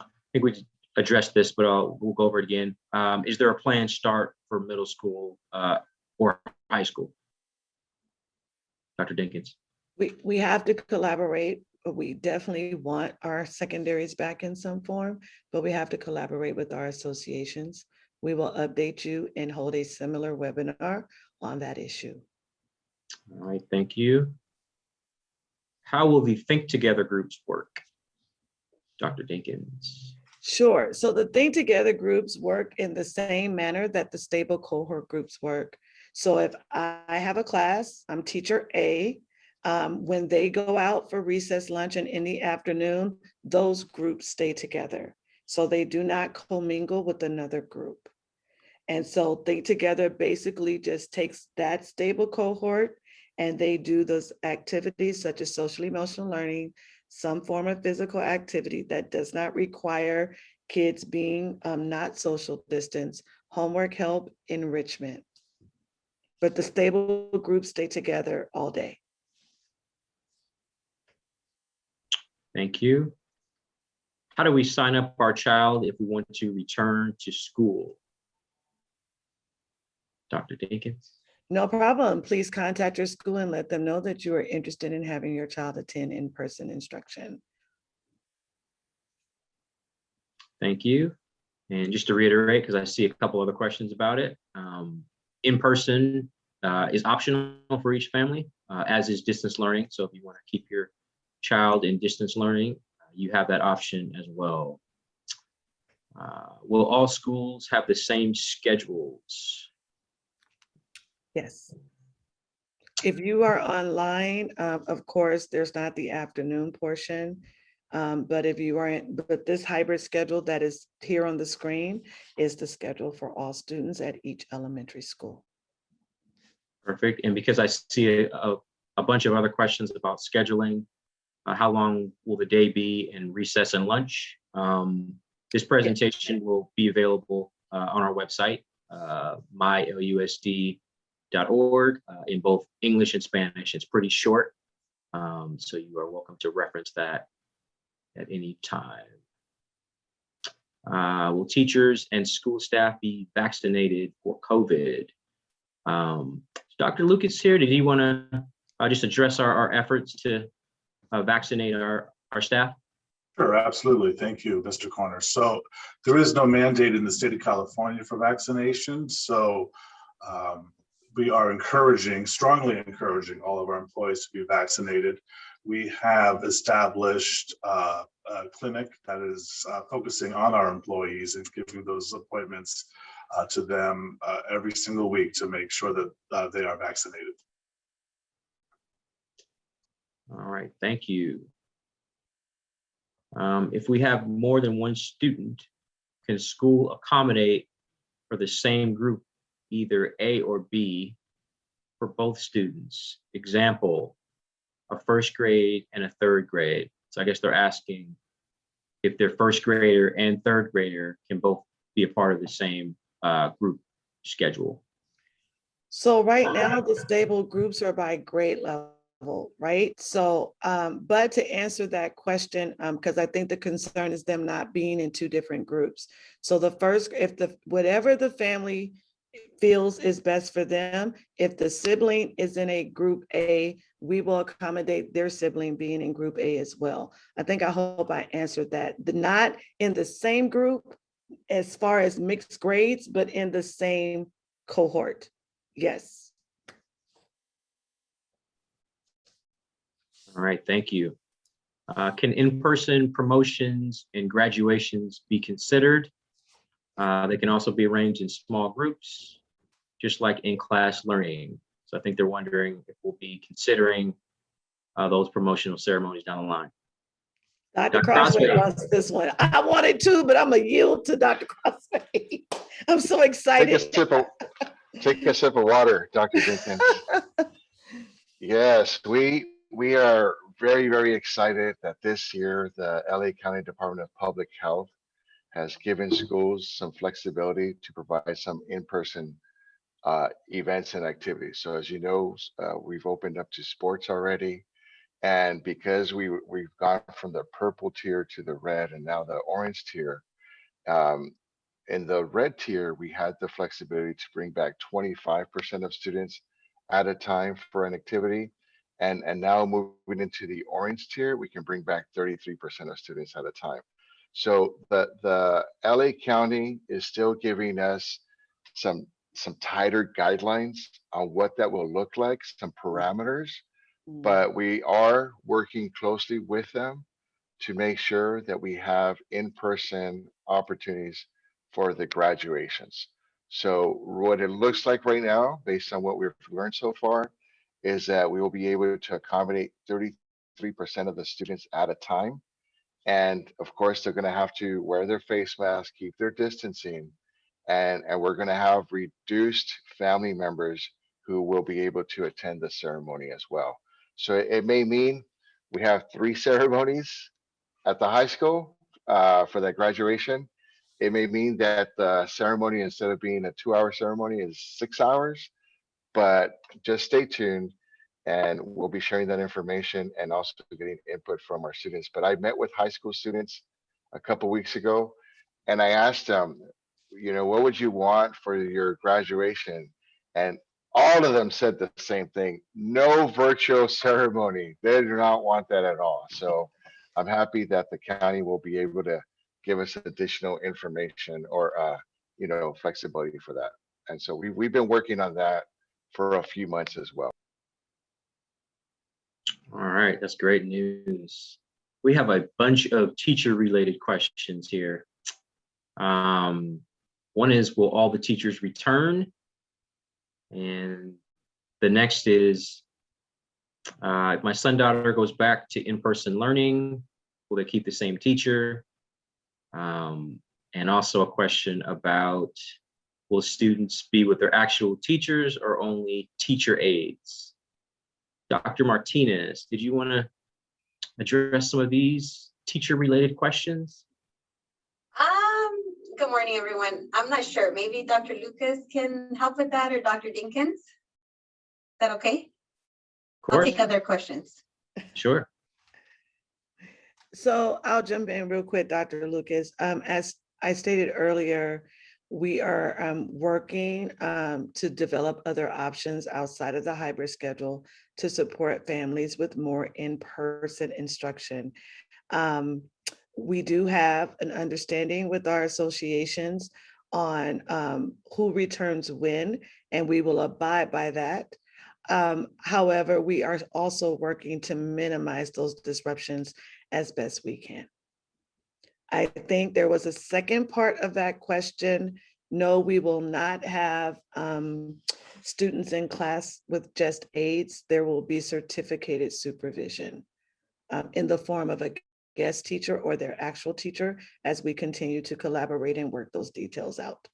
I think we addressed this, but I'll, we'll go over it again. Um, is there a planned start for middle school, uh, or high school? Dr. Dinkins? We, we have to collaborate. We definitely want our secondaries back in some form, but we have to collaborate with our associations. We will update you and hold a similar webinar on that issue. All right, thank you. How will the Think Together groups work? Dr. Dinkins? Sure. So the Think Together groups work in the same manner that the stable cohort groups work. So if I have a class, I'm teacher A, um, when they go out for recess lunch and in the afternoon, those groups stay together. So they do not commingle with another group. And so Think Together basically just takes that stable cohort and they do those activities such as social emotional learning, some form of physical activity that does not require kids being um, not social distance, homework help, enrichment. But the stable groups stay together all day. Thank you. How do we sign up our child if we want to return to school? Dr. Dinkins? No problem. Please contact your school and let them know that you are interested in having your child attend in-person instruction. Thank you. And just to reiterate, because I see a couple other questions about it, um, in-person uh, is optional for each family, uh, as is distance learning. So if you want to keep your child in distance learning, you have that option as well. Uh, Will all schools have the same schedules? Yes. If you are online, um, of course, there's not the afternoon portion. Um, but if you aren't, but this hybrid schedule that is here on the screen is the schedule for all students at each elementary school. Perfect. And because I see a, a- a bunch of other questions about scheduling, uh, how long will the day be and recess and lunch. Um, This presentation will be available uh, on our website, uh, mylusd.org, uh, in both English and Spanish. It's pretty short, um, so you are welcome to reference that at any time. Uh, will teachers and school staff be vaccinated for COVID? Um, Dr. Lucas here, did you want to uh, just address our, our efforts to uh, vaccinate our, our staff? Sure, absolutely. Thank you, Mr. Corner. So there is no mandate in the state of California for vaccination. So um, we are encouraging, strongly encouraging all of our employees to be vaccinated. We have established uh, a clinic that is uh, focusing on our employees and giving those appointments uh, to them uh, every single week to make sure that uh, they are vaccinated. All right, thank you. Um, if we have more than one student, can school accommodate for the same group, either A or B for both students? Example, a first grade and a third grade. So I guess they're asking if their first grader and third grader can both be a part of the same uh, group schedule. So right now, the stable groups are by grade level, right? So, um, but to answer that question, um, because I think the concern is them not being in two different groups. So the first, if the, whatever the family feels is best for them, if the sibling is in a group A, we will accommodate their sibling being in group A as well. I think, I hope I answered that. The Not in the same group as far as mixed grades, but in the same cohort. Yes. All right, thank you. Uh, Can in-person promotions and graduations be considered? Uh, They can also be arranged in small groups, just like in-class learning. So I think they're wondering if we'll be considering uh, those promotional ceremonies down the line. Dr. Dr. Crosthwaite Crosthwaite. wants this one. I wanted to, but I'm gonna yield to Dr. Crosthwaite. I'm so Take a excited. sip of, take a sip of water, Dr. Jenkins. Yes, we, we are very, very excited that this year, the LA County Department of Public Health has given schools some flexibility to provide some in-person uh, events and activities. So as you know, uh, we've opened up to sports already. And because we, we've gone from the purple tier to the red and now the orange tier, um, in the red tier, we had the flexibility to bring back twenty-five percent of students at a time for an activity. And, and now moving into the orange tier, we can bring back thirty-three percent of students at a time. So the, the LA County is still giving us some, some tighter guidelines on what that will look like, some mm. parameters. Mm. But we are working closely with them to make sure that we have in-person opportunities for the graduations. So what it looks like right now, based on what we've learned so far, is that we will be able to accommodate thirty-three percent of the students at a time. And of course, they're gonna have to wear their face mask, keep their distancing. And, and we're gonna have reduced family members who will be able to attend the ceremony as well. So it it may mean we have three ceremonies at the high school uh, for that graduation. It may mean that the ceremony, instead of being a two-hour ceremony, is six hours. But just stay tuned and we'll be sharing that information and also getting input from our students. But I met with high school students a couple weeks ago and I asked them, you know, what would you want for your graduation? And all of them said the same thing, no virtual ceremony. They do not want that at all. So I'm happy that the county will be able to give us additional information or, uh, you know, flexibility for that. And so we, we've been working on that for a few months as well. All right, that's great news. We have a bunch of teacher-related questions here. Um, One is, will all the teachers return? And the next is, uh, if my son daughter goes back to in-person learning, will they keep the same teacher? Um, And also a question about, will students be with their actual teachers or only teacher aides? Dr. Martinez, did you want to address some of these teacher-related questions? Um, good morning, everyone. I'm not sure. Maybe Dr. Lucas can help with that or Dr. Dinkins? Is that okay? Of I'll take other questions. sure. So I'll jump in real quick, Dr. Lucas. Um, as I stated earlier, we are um, working um, to develop other options outside of the hybrid schedule to support families with more in-person instruction. Um, we do have an understanding with our associations on um, who returns when, and we will abide by that. Um, however, we are also working to minimize those disruptions as best we can. I think there was a second part of that question. No, we will not have um, students in class with just aides. There will be certificated supervision um, in the form of a guest teacher or their actual teacher as we continue to collaborate and work those details out.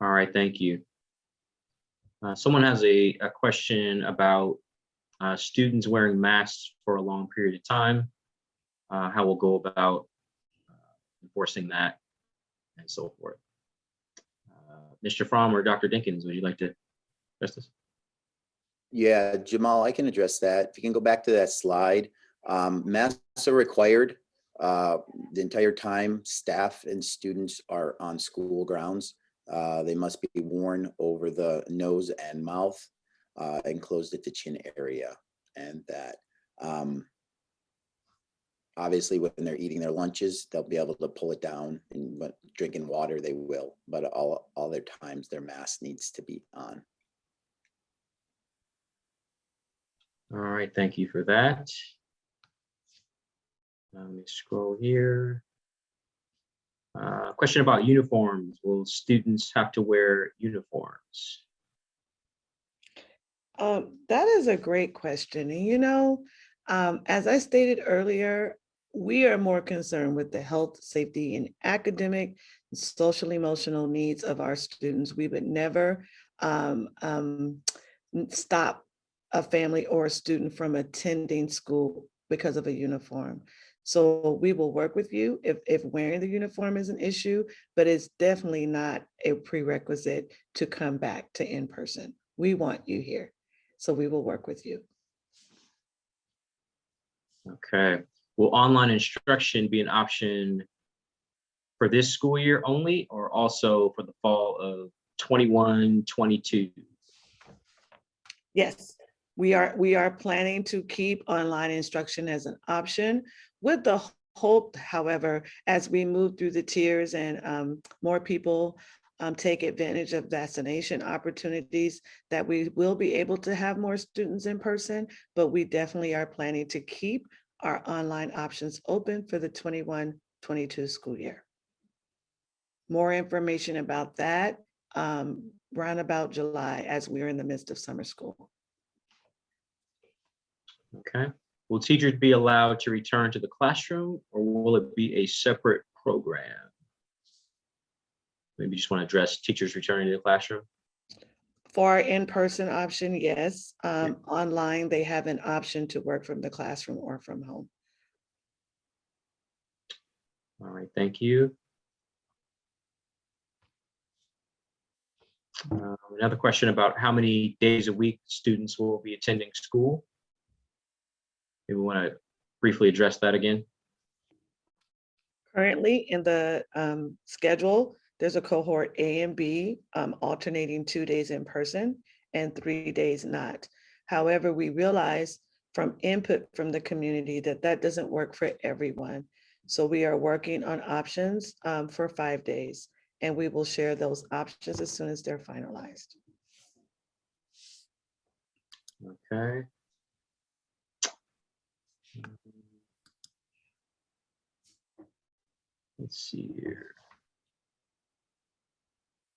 All right, thank you. Uh, Someone has a, a question about uh, students wearing masks for a long period of time. Uh, How we'll go about uh, enforcing that and so forth. Uh, Mr. Fromm or Dr. Dinkins, would you like to address this? Yeah, Jamal, I can address that. If you can go back to that slide, um, masks are required. Uh, the entire time staff and students are on school grounds. Uh, they must be worn over the nose and mouth, uh, and closed at the chin area and that, um, obviously when they're eating their lunches, they'll be able to pull it down and when drinking water, they will, but all, all their times, their mask needs to be on. All right, thank you for that. Let me scroll here. Uh, Question about uniforms. Will students have to wear uniforms? Um, that is a great question. And you know, um, as I stated earlier, we are more concerned with the health, safety, and academic, social, emotional needs of our students. We would never um, um, stop a family or a student from attending school because of a uniform. So we will work with you if, if wearing the uniform is an issue, but it's definitely not a prerequisite to come back to in-person. We want you here. So we will work with you. Okay, will online instruction be an option for this school year only or also for the fall of 21, 22? Yes, we are, we are planning to keep online instruction as an option with the hope, however, as we move through the tiers and um, more people um, take advantage of vaccination opportunities, that we will be able to have more students in person, but we definitely are planning to keep our online options open for the 21-22 school year. More information about that um, round about July as we're in the midst of summer school. Okay, will teachers be allowed to return to the classroom or will it be a separate program? Maybe you just want to address teachers returning to the classroom? For in-person option, yes. Um, Online, they have an option to work from the classroom or from home. All right, thank you. Uh, Another question about how many days a week students will be attending school? Maybe we want to briefly address that again. Currently, in the um, schedule, there's a cohort A and B um, alternating two days in person and three days not. However, we realize from input from the community that that doesn't work for everyone. So we are working on options um, for five days, and we will share those options as soon as they're finalized. Okay. Let's see here.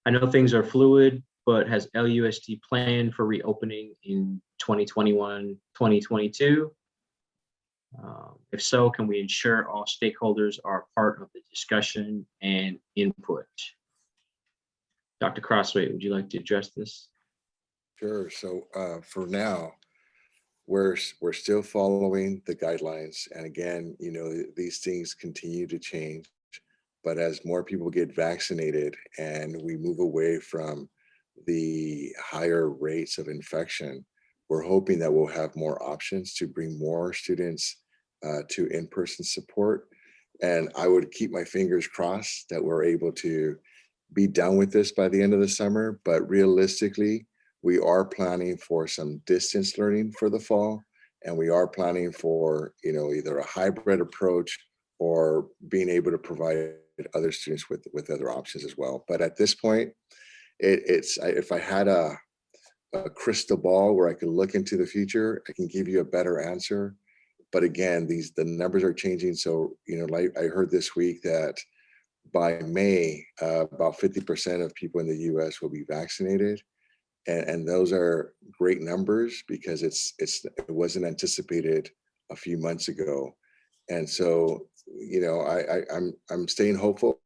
I know things are fluid, but has LUSD planned for reopening in 2021, 2022? Um, If so, can we ensure all stakeholders are part of the discussion and input? Dr. Crosthwaite, would you like to address this? Sure. So uh, for now, we're, we're still following the guidelines. And again, you know, these things continue to change. But as more people get vaccinated and we move away from the higher rates of infection, we're hoping that we'll have more options to bring more students uh, to in-person support. And I would keep my fingers crossed that we're able to be done with this by the end of the summer. But realistically, we are planning for some distance learning for the fall. And we are planning for, you know, either a hybrid approach or being able to provide other students with, with other options as well. But at this point, it, it's, if I had a, a crystal ball where I could look into the future, I can give you a better answer. But again, these, the numbers are changing. So, you know, like I heard this week that by May, uh, about 50% of people in the US will be vaccinated. And, and those are great numbers because it's, it's, it wasn't anticipated a few months ago. And so, you know, I, I, I'm, I'm staying hopeful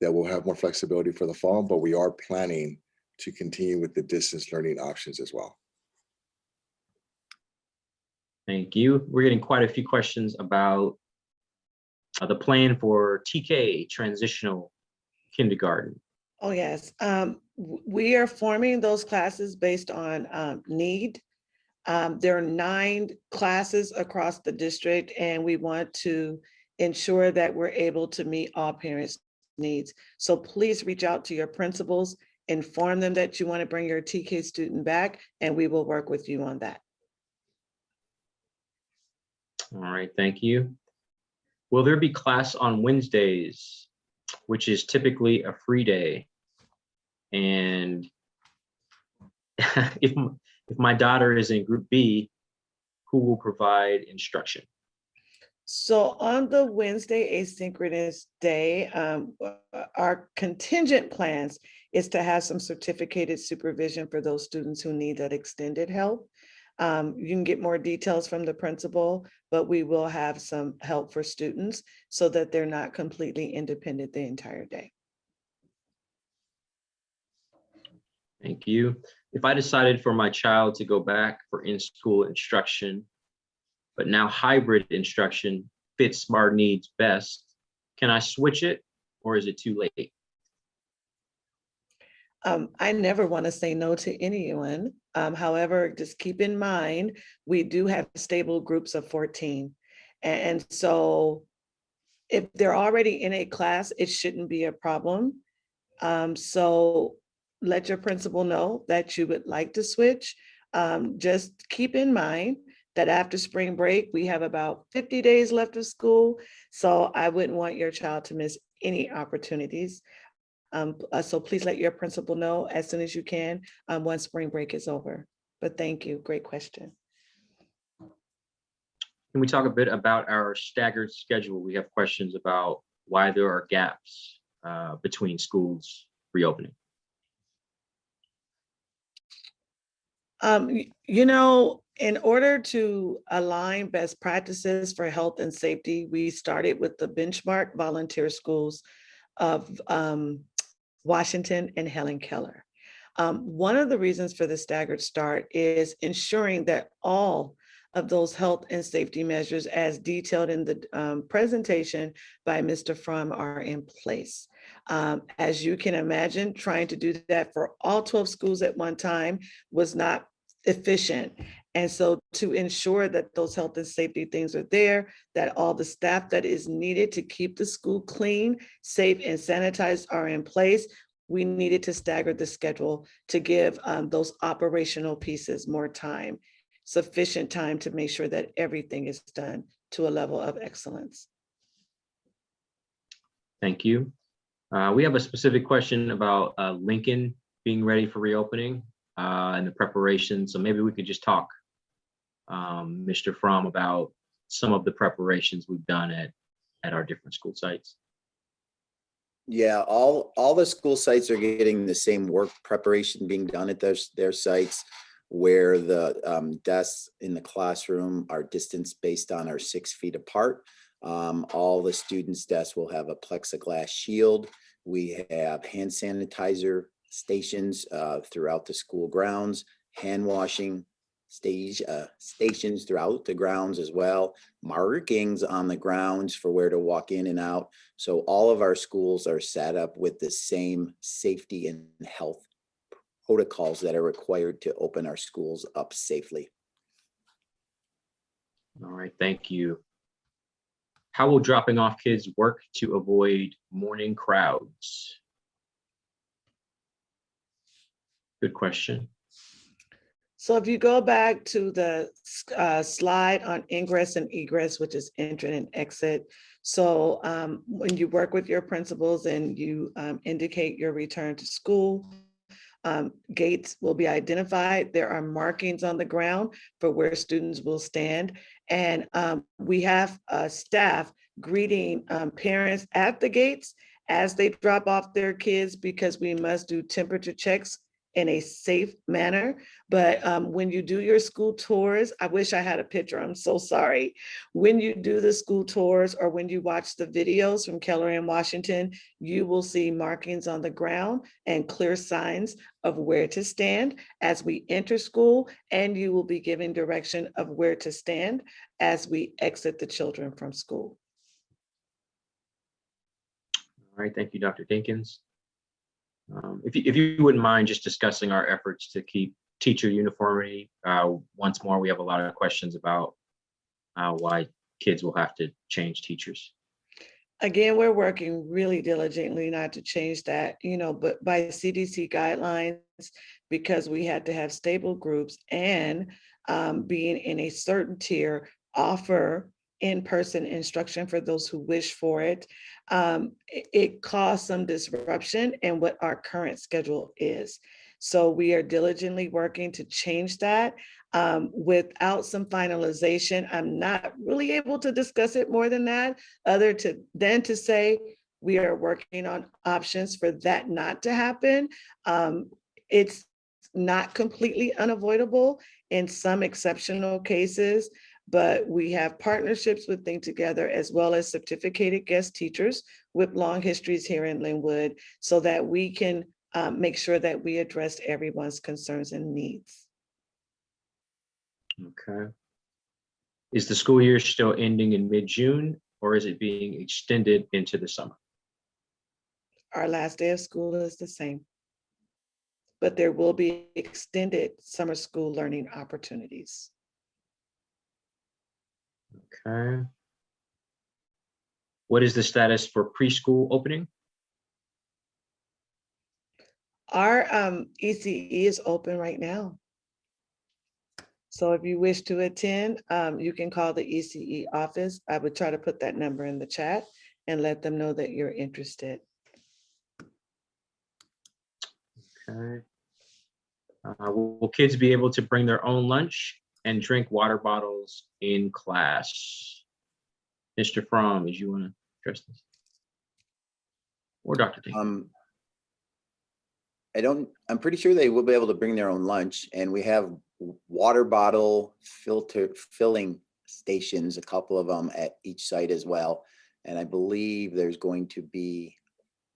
that we'll have more flexibility for the fall, but we are planning to continue with the distance learning options as well. Thank you. We're getting quite a few questions about uh, the plan for TK, transitional kindergarten. Oh, yes. Um, we are forming those classes based on, um, need. Um, there are nine classes across the district and we want to ensure that we're able to meet all parents' needs. So please reach out to your principals, inform them that you want to bring your TK student back and we will work with you on that. All right, thank you. Will there be class on Wednesdays, which is typically a free day? And if, if my daughter is in group B, who will provide instruction? So on the Wednesday asynchronous day, um, uh, our contingent plans is to have some certificated supervision for those students who need that extended help. Um, you can get more details from the principal, but we will have some help for students so that they're not completely independent the entire day. Thank you. If I decided for my child to go back for in-school instruction, but now hybrid instruction fits our needs best, can I switch it or is it too late? Um, I never want to say no to anyone. Um, however, just keep in mind, we do have stable groups of 14. And, so if they're already in a class, it shouldn't be a problem. Um, so let your principal know that you would like to switch. Um, just keep in mind that after spring break, we have about 50 days left of school. So I wouldn't want your child to miss any opportunities. Um, uh, so please let your principal know as soon as you can, um, once spring break is over. But thank you, great question. Can we talk a bit about our staggered schedule? We have questions about why there are gaps uh, between schools reopening. Um, you know, in order to align best practices for health and safety, we started with the benchmark volunteer schools of um, Washington and Helen Keller. Um, one of the reasons for the staggered start is ensuring that all of those health and safety measures as detailed in the um, presentation by Mr. Fromm are in place. Um, as you can imagine, trying to do that for all 12 schools at one time was not efficient. And so to ensure that those health and safety things are there, that all the staff that is needed to keep the school clean, safe and sanitized are in place, we needed to stagger the schedule to give um, those operational pieces more time, sufficient time to make sure that everything is done to a level of excellence. Thank you. Uh, We have a specific question about uh, Lincoln being ready for reopening uh, and the preparation. So maybe we could just talk, um, Mr. Fromm, about some of the preparations we've done at, at our different school sites. Yeah, all, all the school sites are getting the same work preparation being done at those, their sites where the um, desks in the classroom are distance based on our six feet apart. Um, all the students' desks will have a plexiglass shield. We have hand sanitizer stations uh, throughout the school grounds, hand washing stage uh, stations throughout the grounds as well, markings on the grounds for where to walk in and out. So all of our schools are set up with the same safety and health protocols that are required to open our schools up safely. All right, thank you. How will dropping off kids work to avoid morning crowds? Good question. So if you go back to the uh, slide on ingress and egress, which is entry and exit. So um, when you work with your principals and you um, indicate your return to school, um, gates will be identified. There are markings on the ground for where students will stand. And um, we have staff greeting um, parents at the gates as they drop off their kids because we must do temperature checks in a safe manner. But um, when you do your school tours, I wish I had a picture, I'm so sorry. When you do the school tours or when you watch the videos from Keller and Washington, you will see markings on the ground and clear signs of where to stand as we enter school, and you will be given direction of where to stand as we exit the children from school. All right, thank you, Dr. Dinkins. Um, If you, if you wouldn't mind just discussing our efforts to keep teacher uniformity. uh, Once more, we have a lot of questions about uh, why kids will have to change teachers. Again, we're working really diligently not to change that, you know, but by CDC guidelines, because we had to have stable groups and um, being in a certain tier, offer in-person instruction for those who wish for it. Um, it, it caused some disruption in what our current schedule is. So we are diligently working to change that. Um, without some finalization, I'm not really able to discuss it more than that, other to than to say we are working on options for that not to happen. Um, it's not completely unavoidable in some exceptional cases, but we have partnerships with Think Together as well as certificated guest teachers with long histories here in Lynwood so that we can um, make sure that we address everyone's concerns and needs. Okay. Is the school year still ending in mid-June or is it being extended into the summer? Our last day of school is the same. But there will be extended summer school learning opportunities. Okay. What is the status for preschool opening? Our um, ECE is open right now. So if you wish to attend, um, you can call the ECE office. I would try to put that number in the chat and let them know that you're interested. Okay. Uh, will will kids be able to bring their own lunch and drink water bottles in class? Mr. Fromm, as you want to address this? Or Dr. Um, I don't, I'm pretty sure they will be able to bring their own lunch and we have water bottle filter filling stations, a couple of them at each site as well. And I believe there's going to be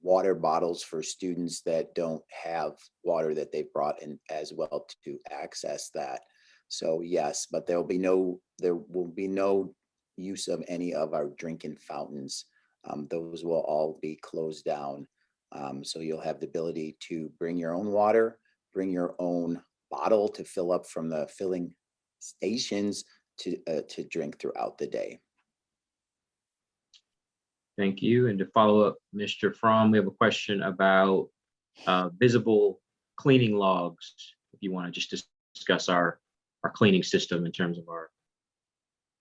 water bottles for students that don't have water that they've brought in as well to access that. So yes, but there'll be no, there will be no use of any of our drinking fountains. Um, those will all be closed down. Um, so you'll have the ability to bring your own water, bring your own bottle to fill up from the filling stations to, uh, to drink throughout the day. Thank you. And to follow up, Mr. Fromm, we have a question about uh, visible cleaning logs. If you want to just discuss our, our cleaning system in terms of our,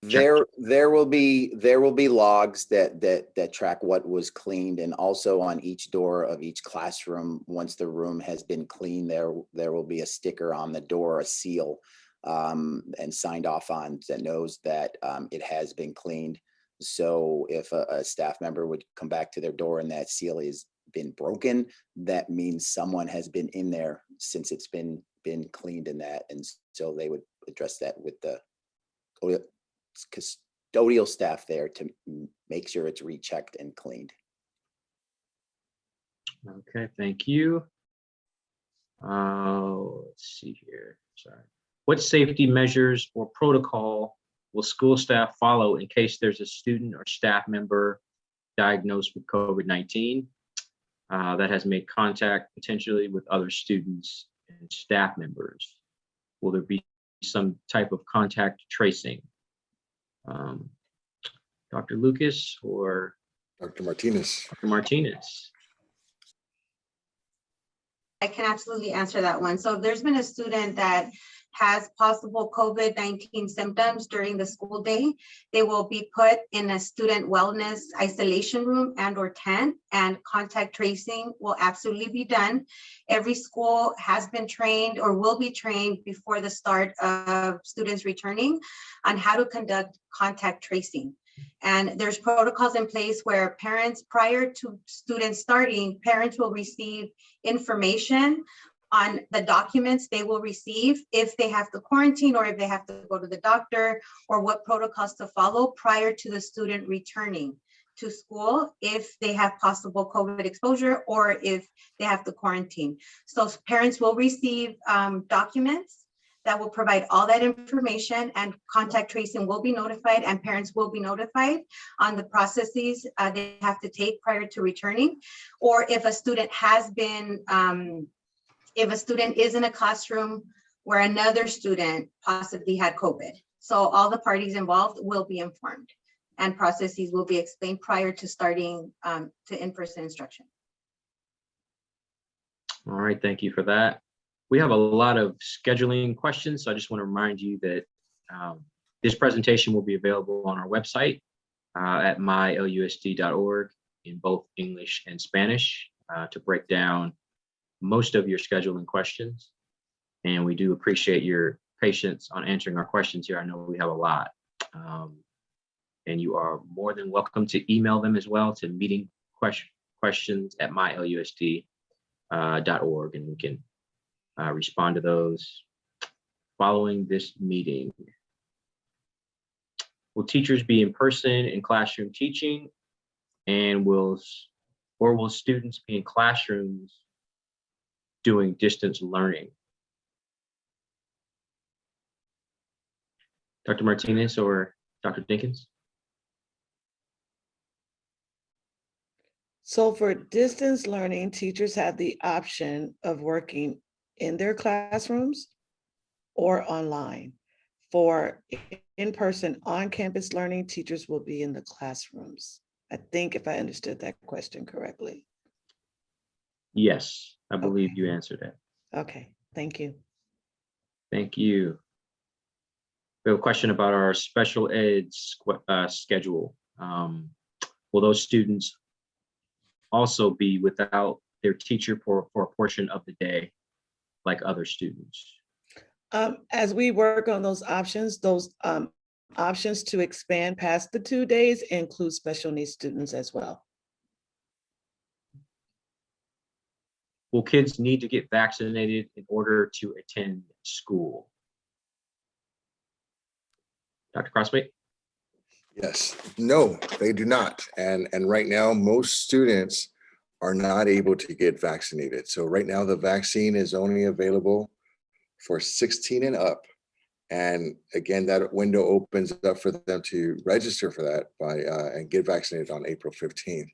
There, there will be, there will be logs that, that, that track what was cleaned and also on each door of each classroom, once the room has been cleaned, there, there will be a sticker on the door, a seal um, and signed off on that knows that um, it has been cleaned. So if a, a staff member would come back to their door and that seal has been broken, that means someone has been in there since it's been, been cleaned in that. And so they would address that with the custodial staff there to make sure it's rechecked and cleaned. okay, thank you. Uh, let's see here, sorry. What safety measures or protocol will school staff follow in case there's a student or staff member diagnosed with COVID-19 uh, that has made contact potentially with other students and staff members? Will there be some type of contact tracing? Um, Dr. Lucas or Dr. Martinez. Dr. Martinez? I can absolutely answer that one. So if there's been a student that has possible COVID-19 symptoms during the school day, they will be put in a student wellness isolation room and or tent and contact tracing will absolutely be done. Every school has been trained or will be trained before the start of students returning on how to conduct contact tracing. And there's protocols in place where parents, prior to students starting, parents will receive information on the documents they will receive if they have to quarantine or if they have to go to the doctor or what protocols to follow prior to the student returning to school if they have possible COVID exposure or if they have to quarantine. So parents will receive um, documents that will provide all that information and contact tracing will be notified and parents will be notified on the processes uh, they have to take prior to returning. Or if a student has been, um, if a student is in a classroom where another student possibly had COVID. So all the parties involved will be informed and processes will be explained prior to starting um, to in-person instruction. All right, thank you for that. We have a lot of scheduling questions, so I just want to remind you that um, this presentation will be available on our website uh, at mylusd.org in both English and Spanish uh, to break down most of your scheduling questions. And we do appreciate your patience on answering our questions here. I know we have a lot. Um, and you are more than welcome to email them as well to meeting question, questions at mylusd.org uh, and we can uh, respond to those following this meeting. Will teachers be in person in classroom teaching and will or will students be in classrooms doing distance learning? Dr. Martinez or Dr. Dinkins? So for distance learning, teachers have the option of working in their classrooms or online. For in-person on-campus learning, teachers will be in the classrooms. I think if I understood that question correctly. Yes, I believe you answered it. Okay, thank you. Thank you. We have a question about our special ed squ- uh, schedule. Um, Will those students also be without their teacher for, for a portion of the day like other students? Um, as we work on those options, those um, options to expand past the two days include special needs students as well. Will kids need to get vaccinated in order to attend school? Dr. Crosthwaite? Yes, no, they do not. And, and right now, most students are not able to get vaccinated. So right now, the vaccine is only available for 16 and up. And again, that window opens up for them to register for that by uh, and get vaccinated on April 15th.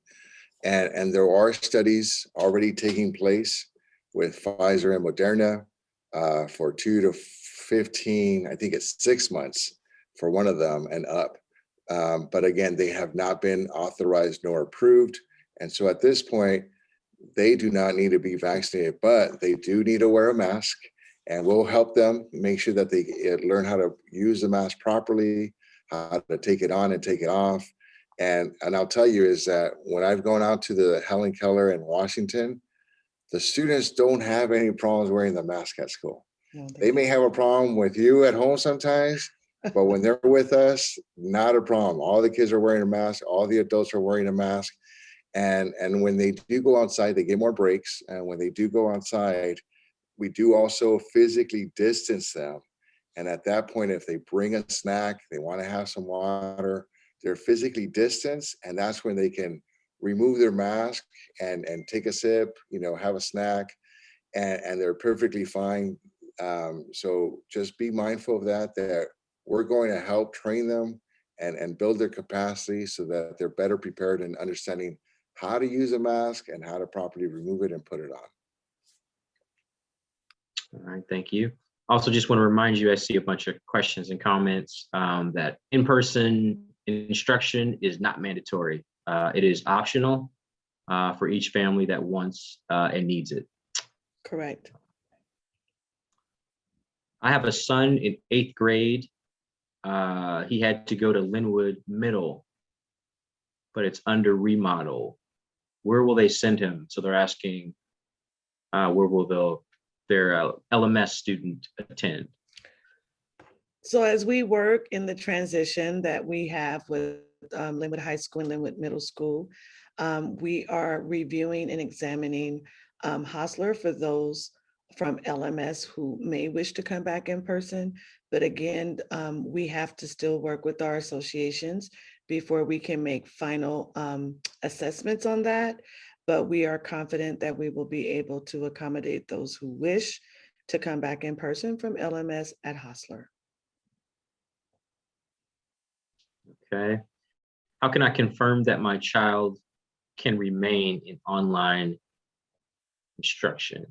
And, and there are studies already taking place with Pfizer and Moderna uh, for two to 15, I think it's six months for one of them and up. Um, but again, they have not been authorized nor approved. And so at this point, they do not need to be vaccinated, but they do need to wear a mask and we'll help them make sure that they eh, learn how to use the mask properly, how to take it on and take it off. And, and I'll tell you is that when I've gone out to the Helen Keller in Washington, the students don't have any problems wearing the mask at school. No, They may have a problem with you at home sometimes, but when they're with us, not a problem. All the kids are wearing a mask, all the adults are wearing a mask. And, and when they do go outside, they get more breaks. And when they do go outside, we do also physically distance them. And at that point, if they bring a snack, they want to have some water, they're physically distanced. And that's when they can remove their mask and, and take a sip, you know, have a snack. And, and they're perfectly fine Um, so just be mindful of that, that we're going to help train them and, and build their capacity so that they're better prepared in understanding how to use a mask and how to properly remove it and put it on. All right, thank you. Also, just want to remind you, I see a bunch of questions and comments um, that in-person instruction is not mandatory. Uh, It is optional uh, for each family that wants uh, and needs it. Correct. I have a son in eighth grade. Uh, He had to go to Lynwood Middle, but it's under remodel. Where will they send him? So they're asking, uh, where will the, their uh, LMS student attend? So as we work in the transition that we have with um, Lynwood High School and Lynwood Middle School, um, we are reviewing and examining um, Hosler for those from LMS who may wish to come back in person. But again, um, we have to still work with our associations before we can make final um, assessments on that. But we are confident that we will be able to accommodate those who wish to come back in person from LMS at Hosler. Okay. How can I confirm that my child can remain in online instruction?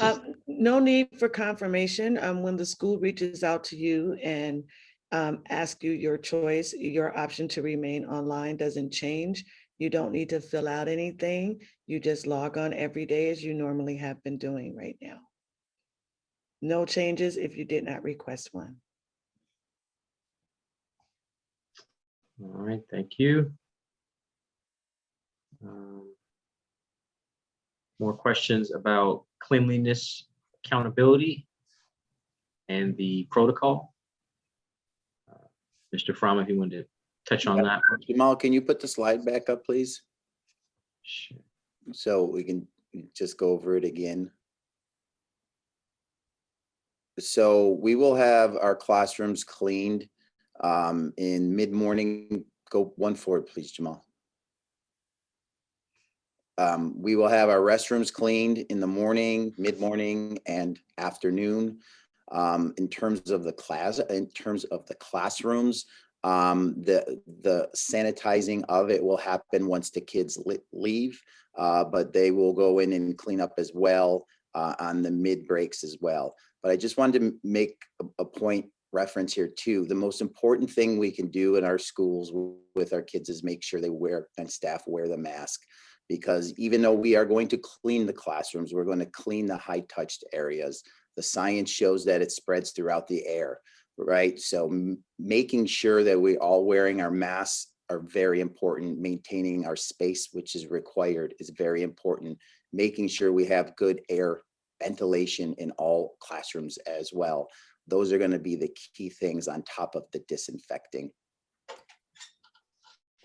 Um, No need for confirmation. Um, When the school reaches out to you and um, ask you your choice, your option to remain online doesn't change. You don't need to fill out anything. You just log on every day as you normally have been doing right now. No changes if you did not request one. All right, thank you. Um, More questions about cleanliness, accountability, and the protocol? Uh, Mr. Fromm, if you wanted to touch on that. Jamal, can you put the slide back up, please? Sure. So we can just go over it again. So we will have our classrooms cleaned um, in mid-morning. Go one forward, please, Jamal. Um, we will have our restrooms cleaned in the morning, mid-morning and afternoon. Um, in terms of the class, in terms of the classrooms, um, the, the sanitizing of it will happen once the kids leave. Uh, but they will go in and clean up as well, uh, on the mid breaks as well. But I just wanted to make a, a point reference here too. The most important thing we can do in our schools with our kids is make sure they wear and staff wear the mask. Because even though we are going to clean the classrooms, we're going to clean the high touched areas. The science shows that it spreads throughout the air, right? So making sure that we all wearing our masks are very important. Maintaining our space, which is required, is very important. Making sure we have good air ventilation in all classrooms as well. Those are going to be the key things on top of the disinfecting.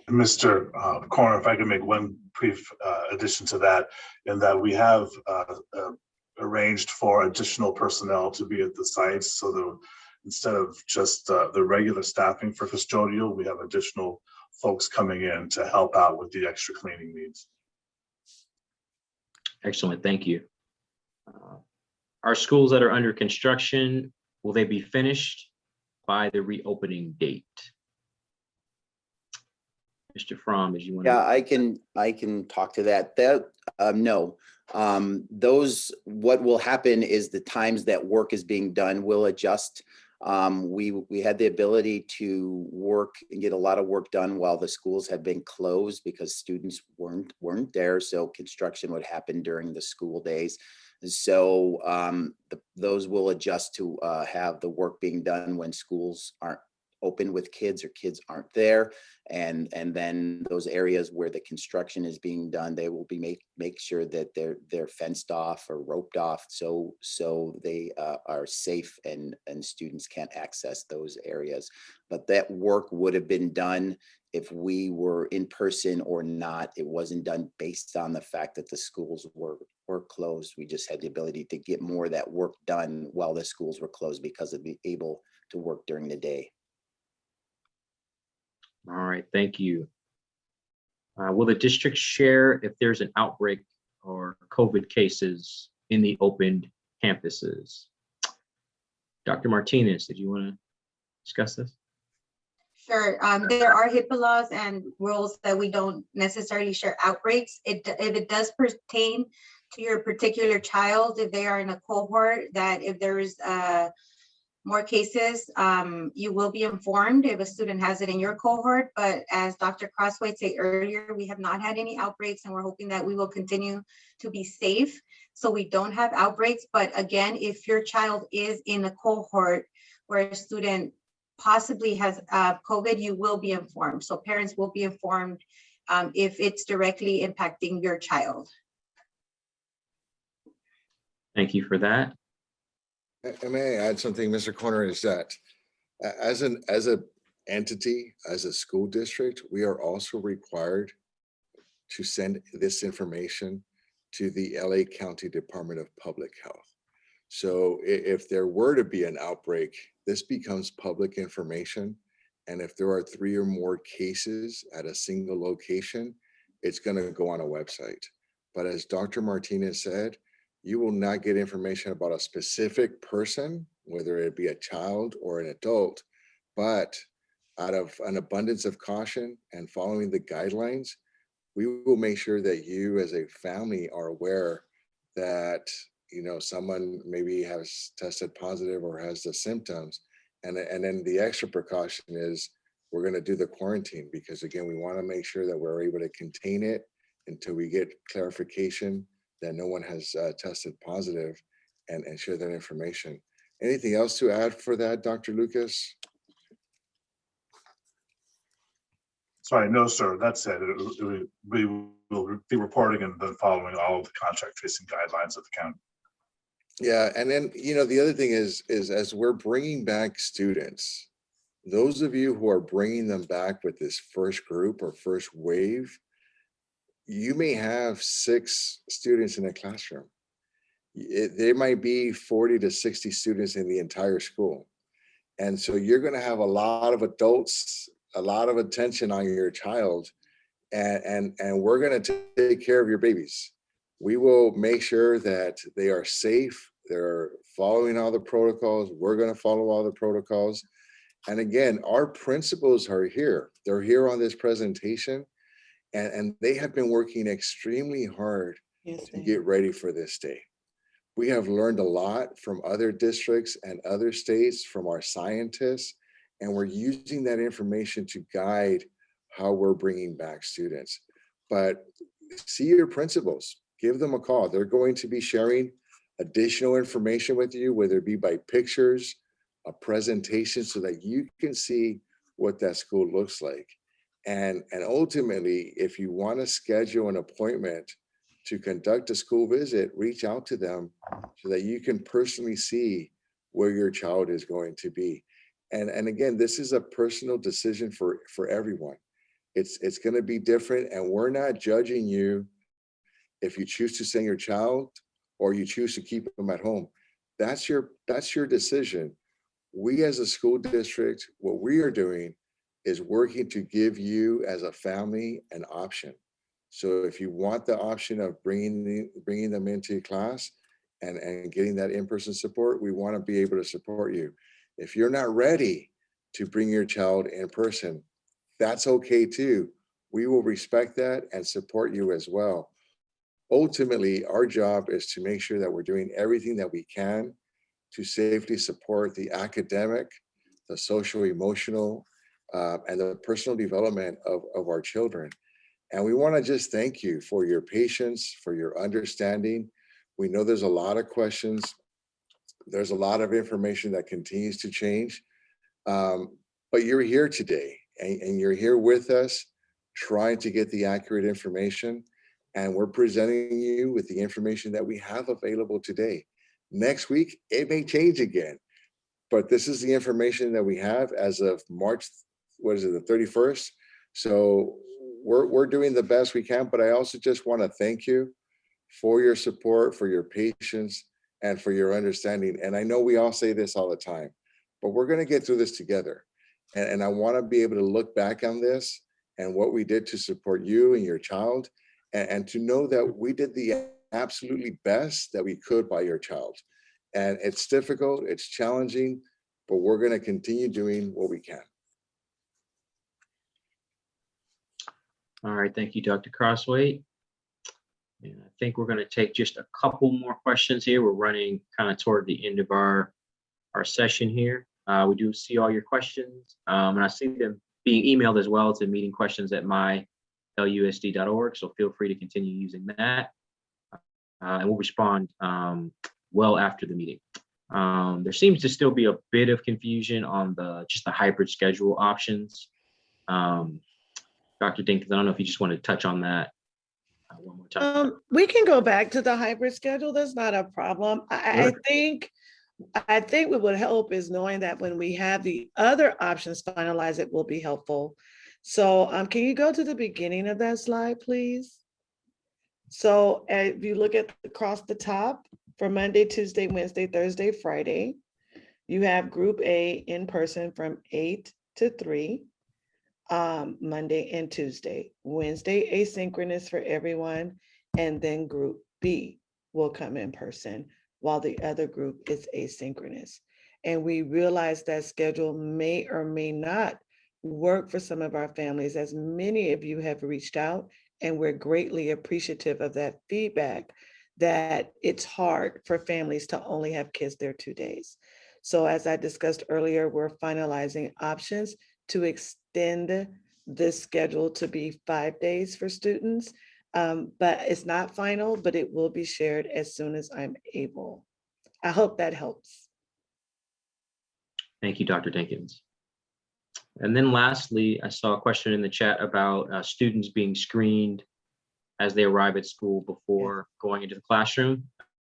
Mr. uh, Corner, if I could make one brief uh, addition to that, in that we have uh, uh, arranged for additional personnel to be at the sites, so that instead of just uh, the regular staffing for custodial, we have additional folks coming in to help out with the extra cleaning needs. Excellent, thank you. Uh, Our schools that are under construction, will they be finished by the reopening date? Mr. Fromm, as you want to? Yeah, I can, I can talk to that. That, um, no. Um, those, what will happen is the times that work is being done will adjust. Um, we, we had the ability to work and get a lot of work done while the schools have been closed because students weren't, weren't there. So construction would happen during the school days. So, um, the, those will adjust to, uh, have the work being done when schools aren't open with kids or kids aren't there. And, and then those areas where the construction is being done, they will be make, make sure that they're, they're fenced off or roped off. So, so they uh, are safe and, and students can't access those areas. But that work would have been done if we were in person or not. It wasn't done based on the fact that the schools were, were closed. We just had the ability to get more of that work done while the schools were closed because of being able to work during the day. All right, thank you. Uh, Will the district share if there's an outbreak or COVID cases in the opened campuses. Dr. Martinez, did you want to discuss this? Sure, um, there are HIPAA laws and rules that we don't necessarily share outbreaks. It, if it does pertain to your particular child, if they are in a cohort, that if there is, uh, more cases, um, you will be informed if a student has it in your cohort, but as Dr. Crosthwaite said earlier, we have not had any outbreaks and we're hoping that we will continue to be safe. So we don't have outbreaks, but again, if your child is in a cohort where a student possibly has uh, COVID, you will be informed. So parents will be informed um, if it's directly impacting your child. Thank you for that. I- may I add something, Mr. Corner, is that as an, as a entity, as a school district, we are also required to send this information to the LA County Department of Public Health. So if there were to be an outbreak, this becomes public information. And if there are three or more cases at a single location, it's gonna go on a website. But as Dr. Martinez said, you will not get information about a specific person, whether it be a child or an adult. But out of an abundance of caution and following the guidelines, we will make sure that you as a family are aware that, you know, someone maybe has tested positive or has the symptoms. And, and then the extra precaution is we're going to do the quarantine because again, we want to make sure that we're able to contain it until we get clarification that no one has uh, tested positive and, and share that information. Anything else to add for that, Dr. Lucas? Sorry, no, sir, that's it. It- it- We will be reporting and then following all of the contact tracing guidelines of the county. Yeah, and then, you know, the other thing is, is as we're bringing back students, those of you who are bringing them back with this first group or first wave, you may have six students in a classroom. It, there might be 40 to 60 students in the entire school. And so you're going to have a lot of adults, a lot of attention on your child. And, and, and we're going to take care of your babies we will make sure that they are safe. They're following all the protocols. We're going to follow all the protocols. And again, our principals are here. They're here on this presentation and, and they have been working extremely hard Yes, to get ready for this day. We have learned a lot from other districts and other states, from our scientists, and we're using that information to guide how we're bringing back students. But see your principals, give them a call. They're going to be sharing additional information with you, whether it be by pictures, a presentation, so that you can see what that school looks like. And, and ultimately, if you want to schedule an appointment to conduct a school visit, reach out to them so that you can personally see where your child is going to be. And, and again, this is a personal decision for, for everyone. It's, it's going to be different and we're not judging you if you choose to send your child or you choose to keep them at home. That's your, that's your decision. We as a school district, what we are doing is working to give you as a family an option. So if you want the option of bringing, the- bringing them into class and, and getting that in-person support, we want to be able to support you. If you're not ready to bring your child in person, that's okay too. We will respect that and support you as well. Ultimately, our job is to make sure that we're doing everything that we can to safely support the academic, the social, emotional, uh, and the personal development of, of our children. And we want to just thank you for your patience, for your understanding. We know there's a lot of questions. There's a lot of information that continues to change. Um, but you're here today and, and you're here with us trying to get the accurate information. And we're presenting you with the information that we have available today. Next week, it may change again. But this is the information that we have as of March, what is it, the 31st? So we're, we're doing the best we can, but I also just want to thank you for your support, for your patience, and for your understanding. And I know we all say this all the time, but we're going to get through this together. And, and I want to be able to look back on this and what we did to support you and your child, and, and to know that we did the absolutely best that we could by your child. And it's difficult, it's challenging, but we're going to continue doing what we can. All right, thank you, Dr. Crosthwaite. And I think we're going to take just a couple more questions here. We're running kind of toward the end of our, our session here. Uh, we do see all your questions, um, and I see them being emailed as well to meeting questions at mylusd.org. So feel free to continue using that. Uh, and we'll respond um, well after the meeting. Um, there seems to still be a bit of confusion on the just the hybrid schedule options. Um, Dr. Dinkins, I don't know if you just want to touch on that uh, one more time. Um, we can go back to the hybrid schedule. That's not a problem. I, I think, I think what would help is knowing that when we have the other options finalized, it will be helpful. So, um, can you go to the beginning of that slide, please? So uh, if you look at across the top for Monday, Tuesday, Wednesday, Thursday, Friday, you have group A in person from eight to three um, Monday and Tuesday. Wednesday asynchronous for everyone, and then group B will come in person while the other group is asynchronous. And we realize that schedule may or may not work for some of our families, as many of you have reached out, and we're greatly appreciative of that feedback that it's hard for families to only have kids there two days. So as I discussed earlier, we're finalizing options to extend this schedule to be five days for students. Um, but it's not final, but it will be shared as soon as I'm able. I hope that helps. Thank you, Dr. Dinkins. And then lastly, I saw a question in the chat about uh, students being screened as they arrive at school before going into the classroom.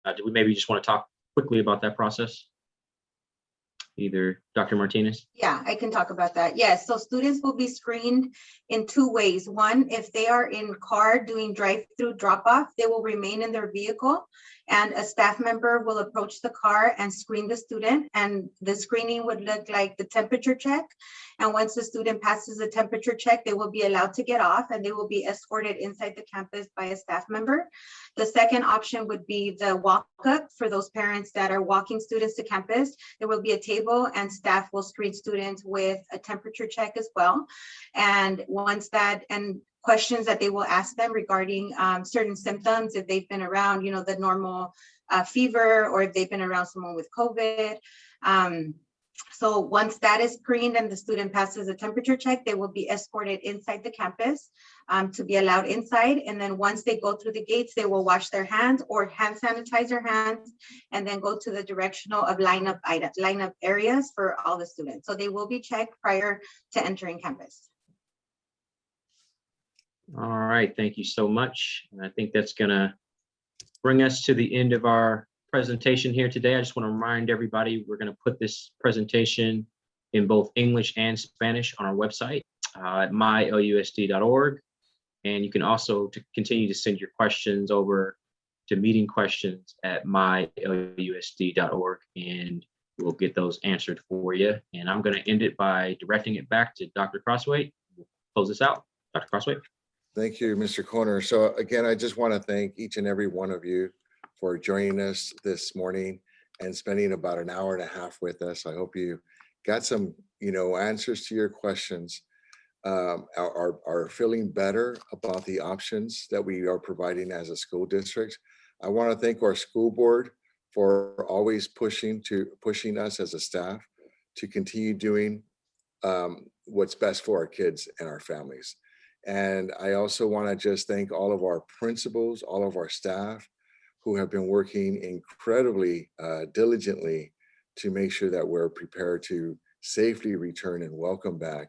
Uh, Do we maybe just want to talk quickly about that process? Either Dr. Martinez? Yeah, I can talk about that. Yes, so students will be screened in two ways. One, if they are in car doing drive-through drop-off, they will remain in their vehicle and a staff member will approach the car and screen the student. And the screening would look like the temperature check. And once the student passes the temperature check, they will be allowed to get off and they will be escorted inside the campus by a staff member. The second option would be the walk-up for those parents that are walking students to campus. There will be a table and staff will screen students with a temperature check as well. And once that, and questions that they will ask them regarding um, certain symptoms, if they've been around, you know, the normal uh, fever, or if they've been around someone with COVID. Um, so once that is screened and the student passes a temperature check, they will be escorted inside the campus um, to be allowed inside. And then once they go through the gates, they will wash their hands or hand sanitize their hands and then go to the directional of lineup item, lineup areas for all the students. So they will be checked prior to entering campus. All right, thank you so much. And I think that's gonna bring us to the end of our presentation here today. I just want to remind everybody, we're gonna put this presentation in both English and Spanish on our website uh, at mylusd.org. And you can also to continue to send your questions over to meeting questions at mylusd.org and we'll get those answered for you. And I'm gonna end it by directing it back to Dr. Crosthwaite. We'll Close this out. Dr. Crosthwaite. Thank you, Mr. Corner. So again, I just want to thank each and every one of you for joining us this morning and spending about an hour and a half with us. I hope you got some, you know, answers to your questions. Um, are, are, feeling better about the options that we are providing as a school district. I want to thank our school board for always pushing to pushing us as a staff to continue doing um, what's best for our kids and our families. And I also want to just thank all of our principals, all of our staff who have been working incredibly uh, diligently to make sure that we're prepared to safely return and welcome back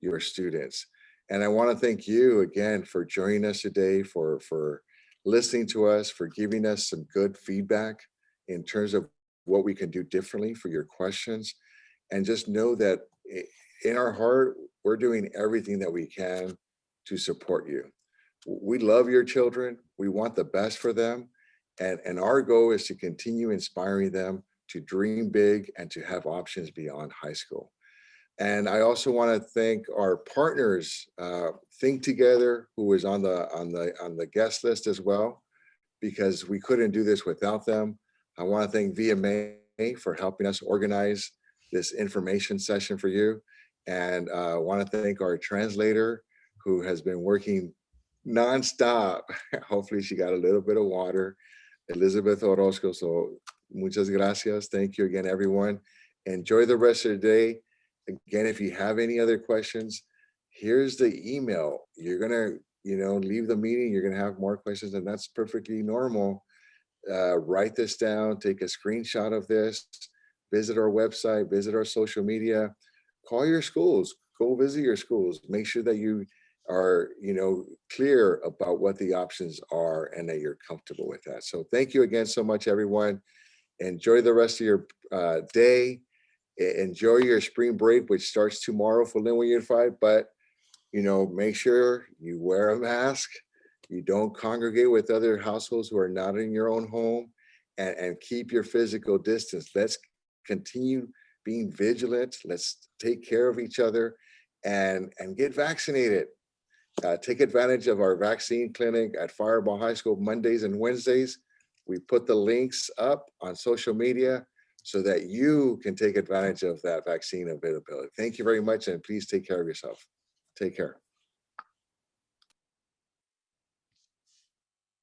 your students. And I want to thank you again for joining us today, for, for listening to us, for giving us some good feedback in terms of what we can do differently for your questions. And just know that in our heart, we're doing everything that we can to support you. We love your children. We want the best for them. And, and our goal is to continue inspiring them to dream big and to have options beyond high school. And I also want to thank our partners, uh, Think Together, who was on the on the on the guest list as well, because we couldn't do this without them. I want to thank VMA for helping us organize this information session for you. And I want to thank our translator who has been working nonstop. Hopefully she got a little bit of water. Elizabeth Orozco. So muchas gracias. Thank you again, everyone. Enjoy the rest of the day. Again, if you have any other questions, here's the email. You're gonna, you know, leave the meeting, you're gonna have more questions and that's perfectly normal. Uh, write this down, take a screenshot of this, visit our website, visit our social media, call your schools, go visit your schools, make sure that you are, you know, clear about what the options are and that you're comfortable with that. So thank you again so much, everyone. Enjoy the rest of your uh, day. Enjoy your spring break, which starts tomorrow for Lynwood Unified, but you know, make sure you wear a mask. You don't congregate with other households who are not in your own home and, and keep your physical distance. Let's continue being vigilant. Let's take care of each other and, and get vaccinated. Uh, take advantage of our vaccine clinic at Firebaugh High School Mondays and Wednesdays. We put the links up on social media so that you can take advantage of that vaccine availability. Thank you very much and please take care of yourself. Take care.